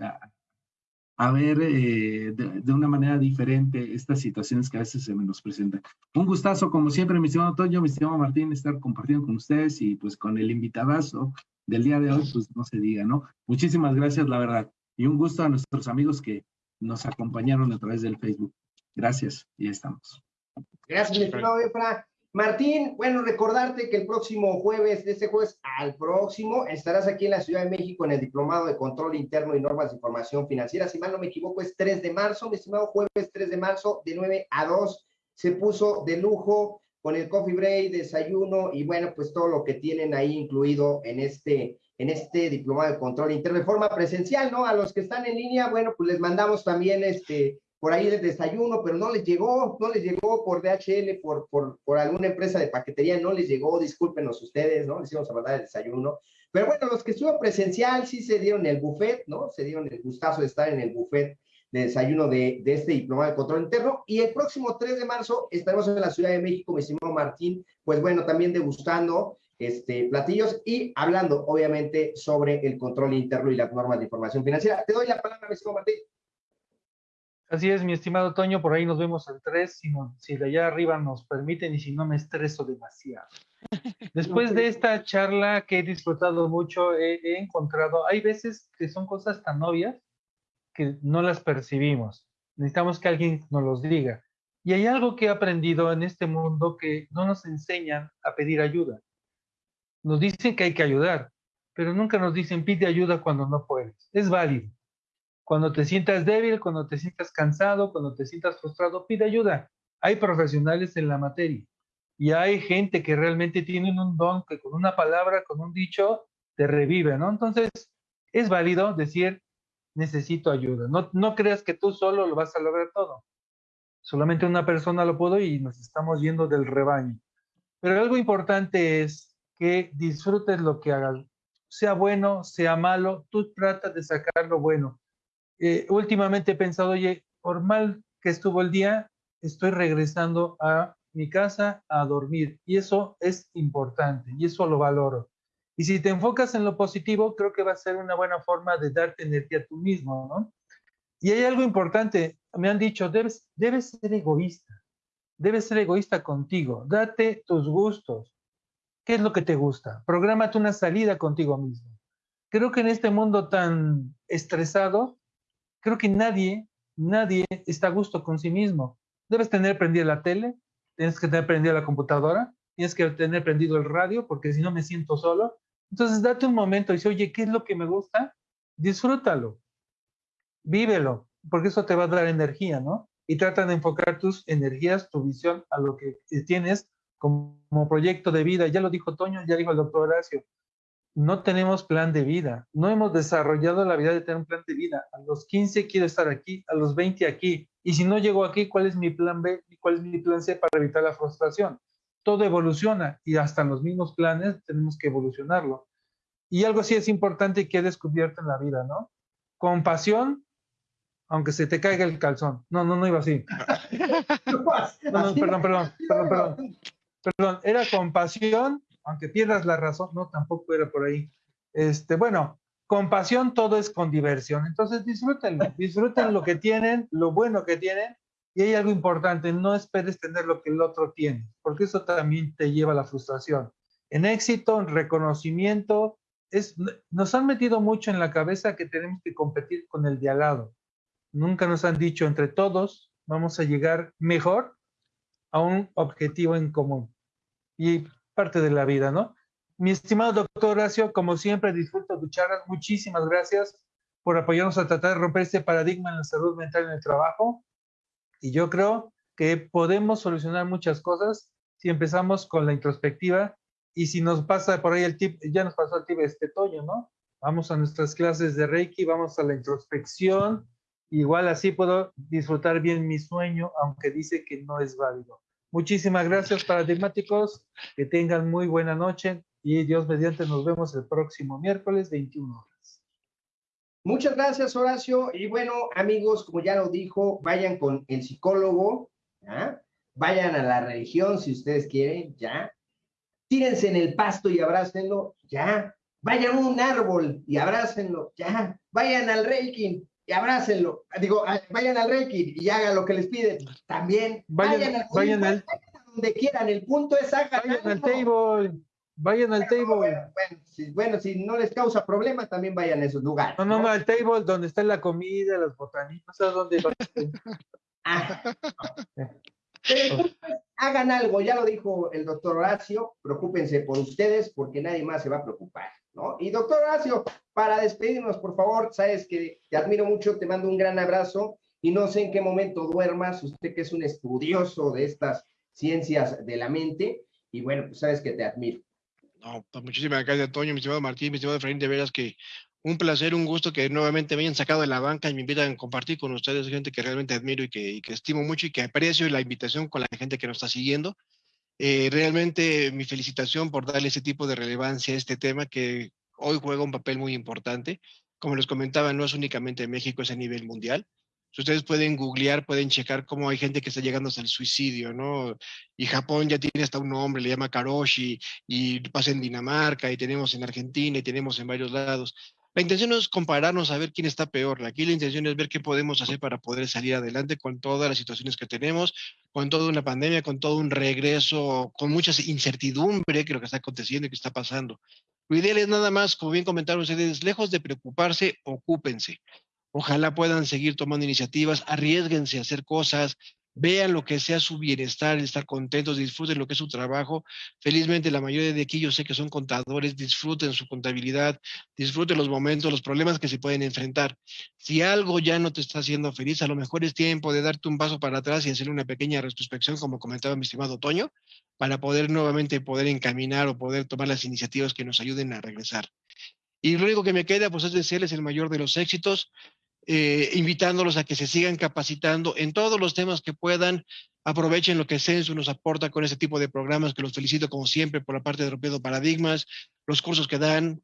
a, ver eh, de, de, una manera diferente estas situaciones que a veces se nos presentan. Un gustazo, como siempre, mi estimado Toño, mi estimado Martín, estar compartiendo con ustedes y pues con el invitadazo del día de hoy, pues no se diga, ¿no? Muchísimas gracias, la verdad. Y un gusto a nuestros amigos que nos acompañaron a través del Facebook. Gracias, y estamos. Gracias, mi estimado Efra. Martín, bueno, recordarte que el próximo jueves, de este jueves al próximo, estarás aquí en la Ciudad de México en el Diplomado de Control Interno y Normas de Información Financiera. Si mal no me equivoco, es 3 de marzo, mi estimado jueves 3 de marzo, de 9 a 2. Se puso de lujo con el coffee break, desayuno y bueno, pues todo lo que tienen ahí incluido en este en este diplomado de control interno de forma presencial, ¿no? A los que están en línea, bueno, pues les mandamos también este, por ahí el desayuno, pero no les llegó, no les llegó por DHL, por, por, por alguna empresa de paquetería, no les llegó, discúlpenos ustedes, ¿no? Les íbamos a mandar el desayuno. Pero bueno, los que estuvieron presencial sí se dieron el buffet, ¿no? Se dieron el gustazo de estar en el buffet de desayuno de, de este diplomado de control interno. Y el próximo 3 de marzo estaremos en la Ciudad de México, mi estimado Martín, pues bueno, también degustando este, platillos y hablando, obviamente, sobre el control interno y las normas de información financiera. Te doy la palabra, mi estimado Martín. Así es, mi estimado Toño, por ahí nos vemos el 3, si, no, si de allá arriba nos permiten y si no me estreso demasiado. Después de esta charla que he disfrutado mucho, he, he, encontrado, hay veces que son cosas tan obvias que no las percibimos. Necesitamos que alguien nos los diga. Y hay algo que he aprendido en este mundo que no nos enseñan a pedir ayuda. Nos dicen que hay que ayudar, pero nunca nos dicen pide ayuda cuando no puedes. Es válido cuando te sientas débil, cuando te sientas cansado, cuando te sientas frustrado, pide ayuda. Hay profesionales en la materia y hay gente que realmente tienen un don que con una palabra, con un dicho, te revive, ¿no? Entonces, es válido decir, necesito ayuda. No, creas que tú solo lo vas a lograr todo. Solamente una persona lo pudo y nos estamos yendo del rebaño. Pero algo importante es que disfrutes lo que hagas. Sea bueno, sea malo, tú tratas de sacar lo bueno eh, últimamente he pensado, oye, por mal que estuvo el día, estoy regresando a mi casa a dormir. Y eso es importante y eso lo valoro. Y si te enfocas en lo positivo, creo que va a ser una buena forma de darte energía tú mismo, ¿no? Y hay algo importante, me han dicho, debes, debes ser egoísta, debes ser egoísta contigo, date tus gustos. ¿Qué es lo que te gusta? Prográmate una salida contigo mismo. Creo que en este mundo tan estresado, creo que nadie, nadie está a gusto con sí mismo. Debes tener prendida la tele, tienes que tener prendida la computadora, tienes que tener prendido el radio, porque si no me siento solo. Entonces, date un momento y dice, oye, ¿qué es lo que me gusta? Disfrútalo, vívelo, porque eso te va a dar energía, ¿no? Y trata de enfocar tus energías, tu visión a lo que tienes como, proyecto de vida. Ya lo dijo Toño, ya dijo el doctor Horacio no tenemos plan de vida, no hemos desarrollado la vida de tener un plan de vida. A los 15 quiero estar aquí, a los 20 aquí. Y si no llego aquí, ¿cuál es mi plan B y cuál es mi plan C para evitar la frustración? Todo evoluciona y hasta los mismos planes tenemos que evolucionarlo. Y algo así es importante que he descubierto en la vida, ¿no? Compasión, aunque se te caiga el calzón. No, no, no iba así. No, no, perdón, perdón, perdón, perdón. Perdón, era compasión, aunque pierdas la razón, no, tampoco era por ahí. Este, bueno, con pasión todo es con diversión. Entonces disfrútenlo, disfruten lo que tienen, lo bueno que tienen. Y hay algo importante, no esperes tener lo que el otro tiene, porque eso también te lleva a la frustración. En éxito, en reconocimiento, es, nos han metido mucho en la cabeza que tenemos que competir con el de al lado. Nunca nos han dicho entre todos vamos a llegar mejor a un objetivo en común. Y parte de la vida, ¿no? Mi estimado doctor Horacio, como siempre, disfruto tu charla. Muchísimas gracias por apoyarnos a tratar de romper este paradigma en la salud mental en el trabajo. Y yo creo que podemos solucionar muchas cosas si empezamos con la introspectiva y si nos pasa por ahí el tip, ya nos pasó el tip este Toño, ¿no? Vamos a nuestras clases de Reiki, vamos a la introspección, igual así puedo disfrutar bien mi sueño, aunque dice que no es válido. Muchísimas gracias, paradigmáticos, que tengan muy buena noche y Dios mediante nos vemos el próximo miércoles 21 horas. Muchas gracias, Horacio. Y bueno, amigos, como ya lo dijo, vayan con el psicólogo, ¿ya? vayan a la religión si ustedes quieren, ya. Tírense en el pasto y abrácenlo, ya. Vayan a un árbol y abrácenlo, ya. Vayan al Reiki y abrácenlo. Digo, vayan al Reiki y hagan lo que les piden. También vayan, al, vayan al, donde quieran. El punto es hagan vayan al table. Vayan al table. Bueno, si, bueno, si no les causa problema, también vayan a esos lugares. No, no, no, al table donde está la comida, las botanitas, no sé dónde. Pero hagan algo, ya lo dijo el doctor Horacio, preocúpense por ustedes porque nadie más se va a preocupar, ¿no? Y doctor Horacio, para despedirnos, por favor, sabes que te admiro mucho, te mando un gran abrazo y no sé en qué momento duermas, usted que es un estudioso de estas ciencias de la mente, y bueno, pues sabes que te admiro. No, pues muchísimas gracias, Antonio, mi estimado Martín, mi estimado Efraín, de veras que un placer, un gusto que nuevamente me hayan sacado de la banca y me invitan a compartir con ustedes, gente que realmente admiro y que, estimo mucho y que aprecio la invitación con la gente que nos está siguiendo. Eh, realmente mi felicitación por darle ese tipo de relevancia a este tema que hoy juega un papel muy importante. Como les comentaba, no es únicamente México, es a nivel mundial. Si ustedes pueden googlear, pueden checar cómo hay gente que está llegando hasta el suicidio, ¿no? Y Japón ya tiene hasta un nombre, le llama Karoshi, y pasa en Dinamarca, y tenemos en Argentina, y tenemos en varios lados. La intención no es compararnos a ver quién está peor. Aquí la intención es ver qué podemos hacer para poder salir adelante con todas las situaciones que tenemos, con toda una pandemia, con todo un regreso, con mucha incertidumbre que lo que está aconteciendo y que está pasando. Lo ideal es nada más, como bien comentaron ustedes, lejos de preocuparse, ocúpense. Ojalá puedan seguir tomando iniciativas, arriesguense a hacer cosas, vean lo que sea su bienestar, estar contentos, disfruten lo que es su trabajo. Felizmente la mayoría de aquí yo sé que son contadores, disfruten su contabilidad, disfruten los momentos, los problemas que se pueden enfrentar. Si algo ya no te está haciendo feliz, a lo mejor es tiempo de darte un paso para atrás y hacer una pequeña retrospección, como comentaba mi estimado Toño, para poder nuevamente poder encaminar o poder tomar las iniciativas que nos ayuden a regresar. Y lo único que me queda, pues es desearles el mayor de los éxitos. Eh, invitándolos a que se sigan capacitando en todos los temas que puedan. Aprovechen lo que Censu nos aporta con ese tipo de programas, que los felicito como siempre por la parte de Rompiendo Paradigmas, los cursos que dan,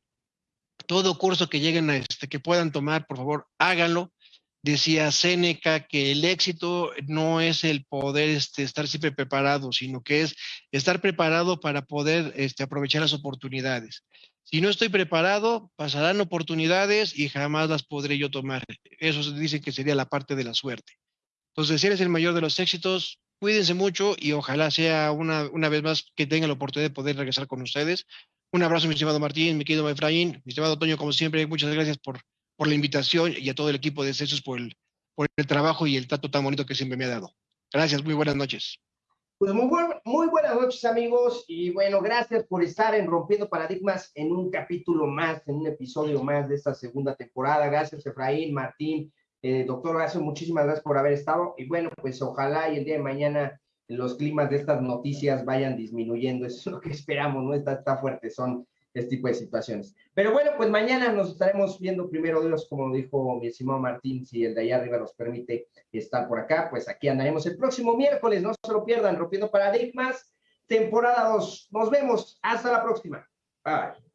todo curso que lleguen a este, que puedan tomar, por favor, háganlo. Decía Séneca que el éxito no es el poder este, estar siempre preparado, sino que es estar preparado para poder este, aprovechar las oportunidades. Si no estoy preparado, pasarán oportunidades y jamás las podré yo tomar. Eso se dice que sería la parte de la suerte. Entonces, si eres el mayor de los éxitos, cuídense mucho y ojalá sea una, una vez más que tenga la oportunidad de poder regresar con ustedes. Un abrazo, mi estimado Martín, mi querido Efraín, mi estimado Toño, como siempre, muchas gracias por, por la invitación y a todo el equipo de CESUS por el, por el trabajo y el trato tan bonito que siempre me ha dado. Gracias, muy buenas noches. Pues muy, muy buenas noches amigos y bueno, gracias por estar en Rompiendo Paradigmas en un capítulo más, en un episodio más de esta segunda temporada. Gracias Efraín, Martín, eh, doctor gracias, muchísimas gracias por haber estado y bueno, pues ojalá y el día de mañana los climas de estas noticias vayan disminuyendo, eso es lo que esperamos, ¿no? Está, está fuerte, son este tipo de situaciones. Pero bueno, pues mañana nos estaremos viendo primero Dios, como dijo mi estimado Martín, si el de allá arriba nos permite estar por acá, pues aquí andaremos el próximo miércoles, no se lo pierdan, Rompiendo Paradigmas, temporada 2. Nos vemos, hasta la próxima. Bye.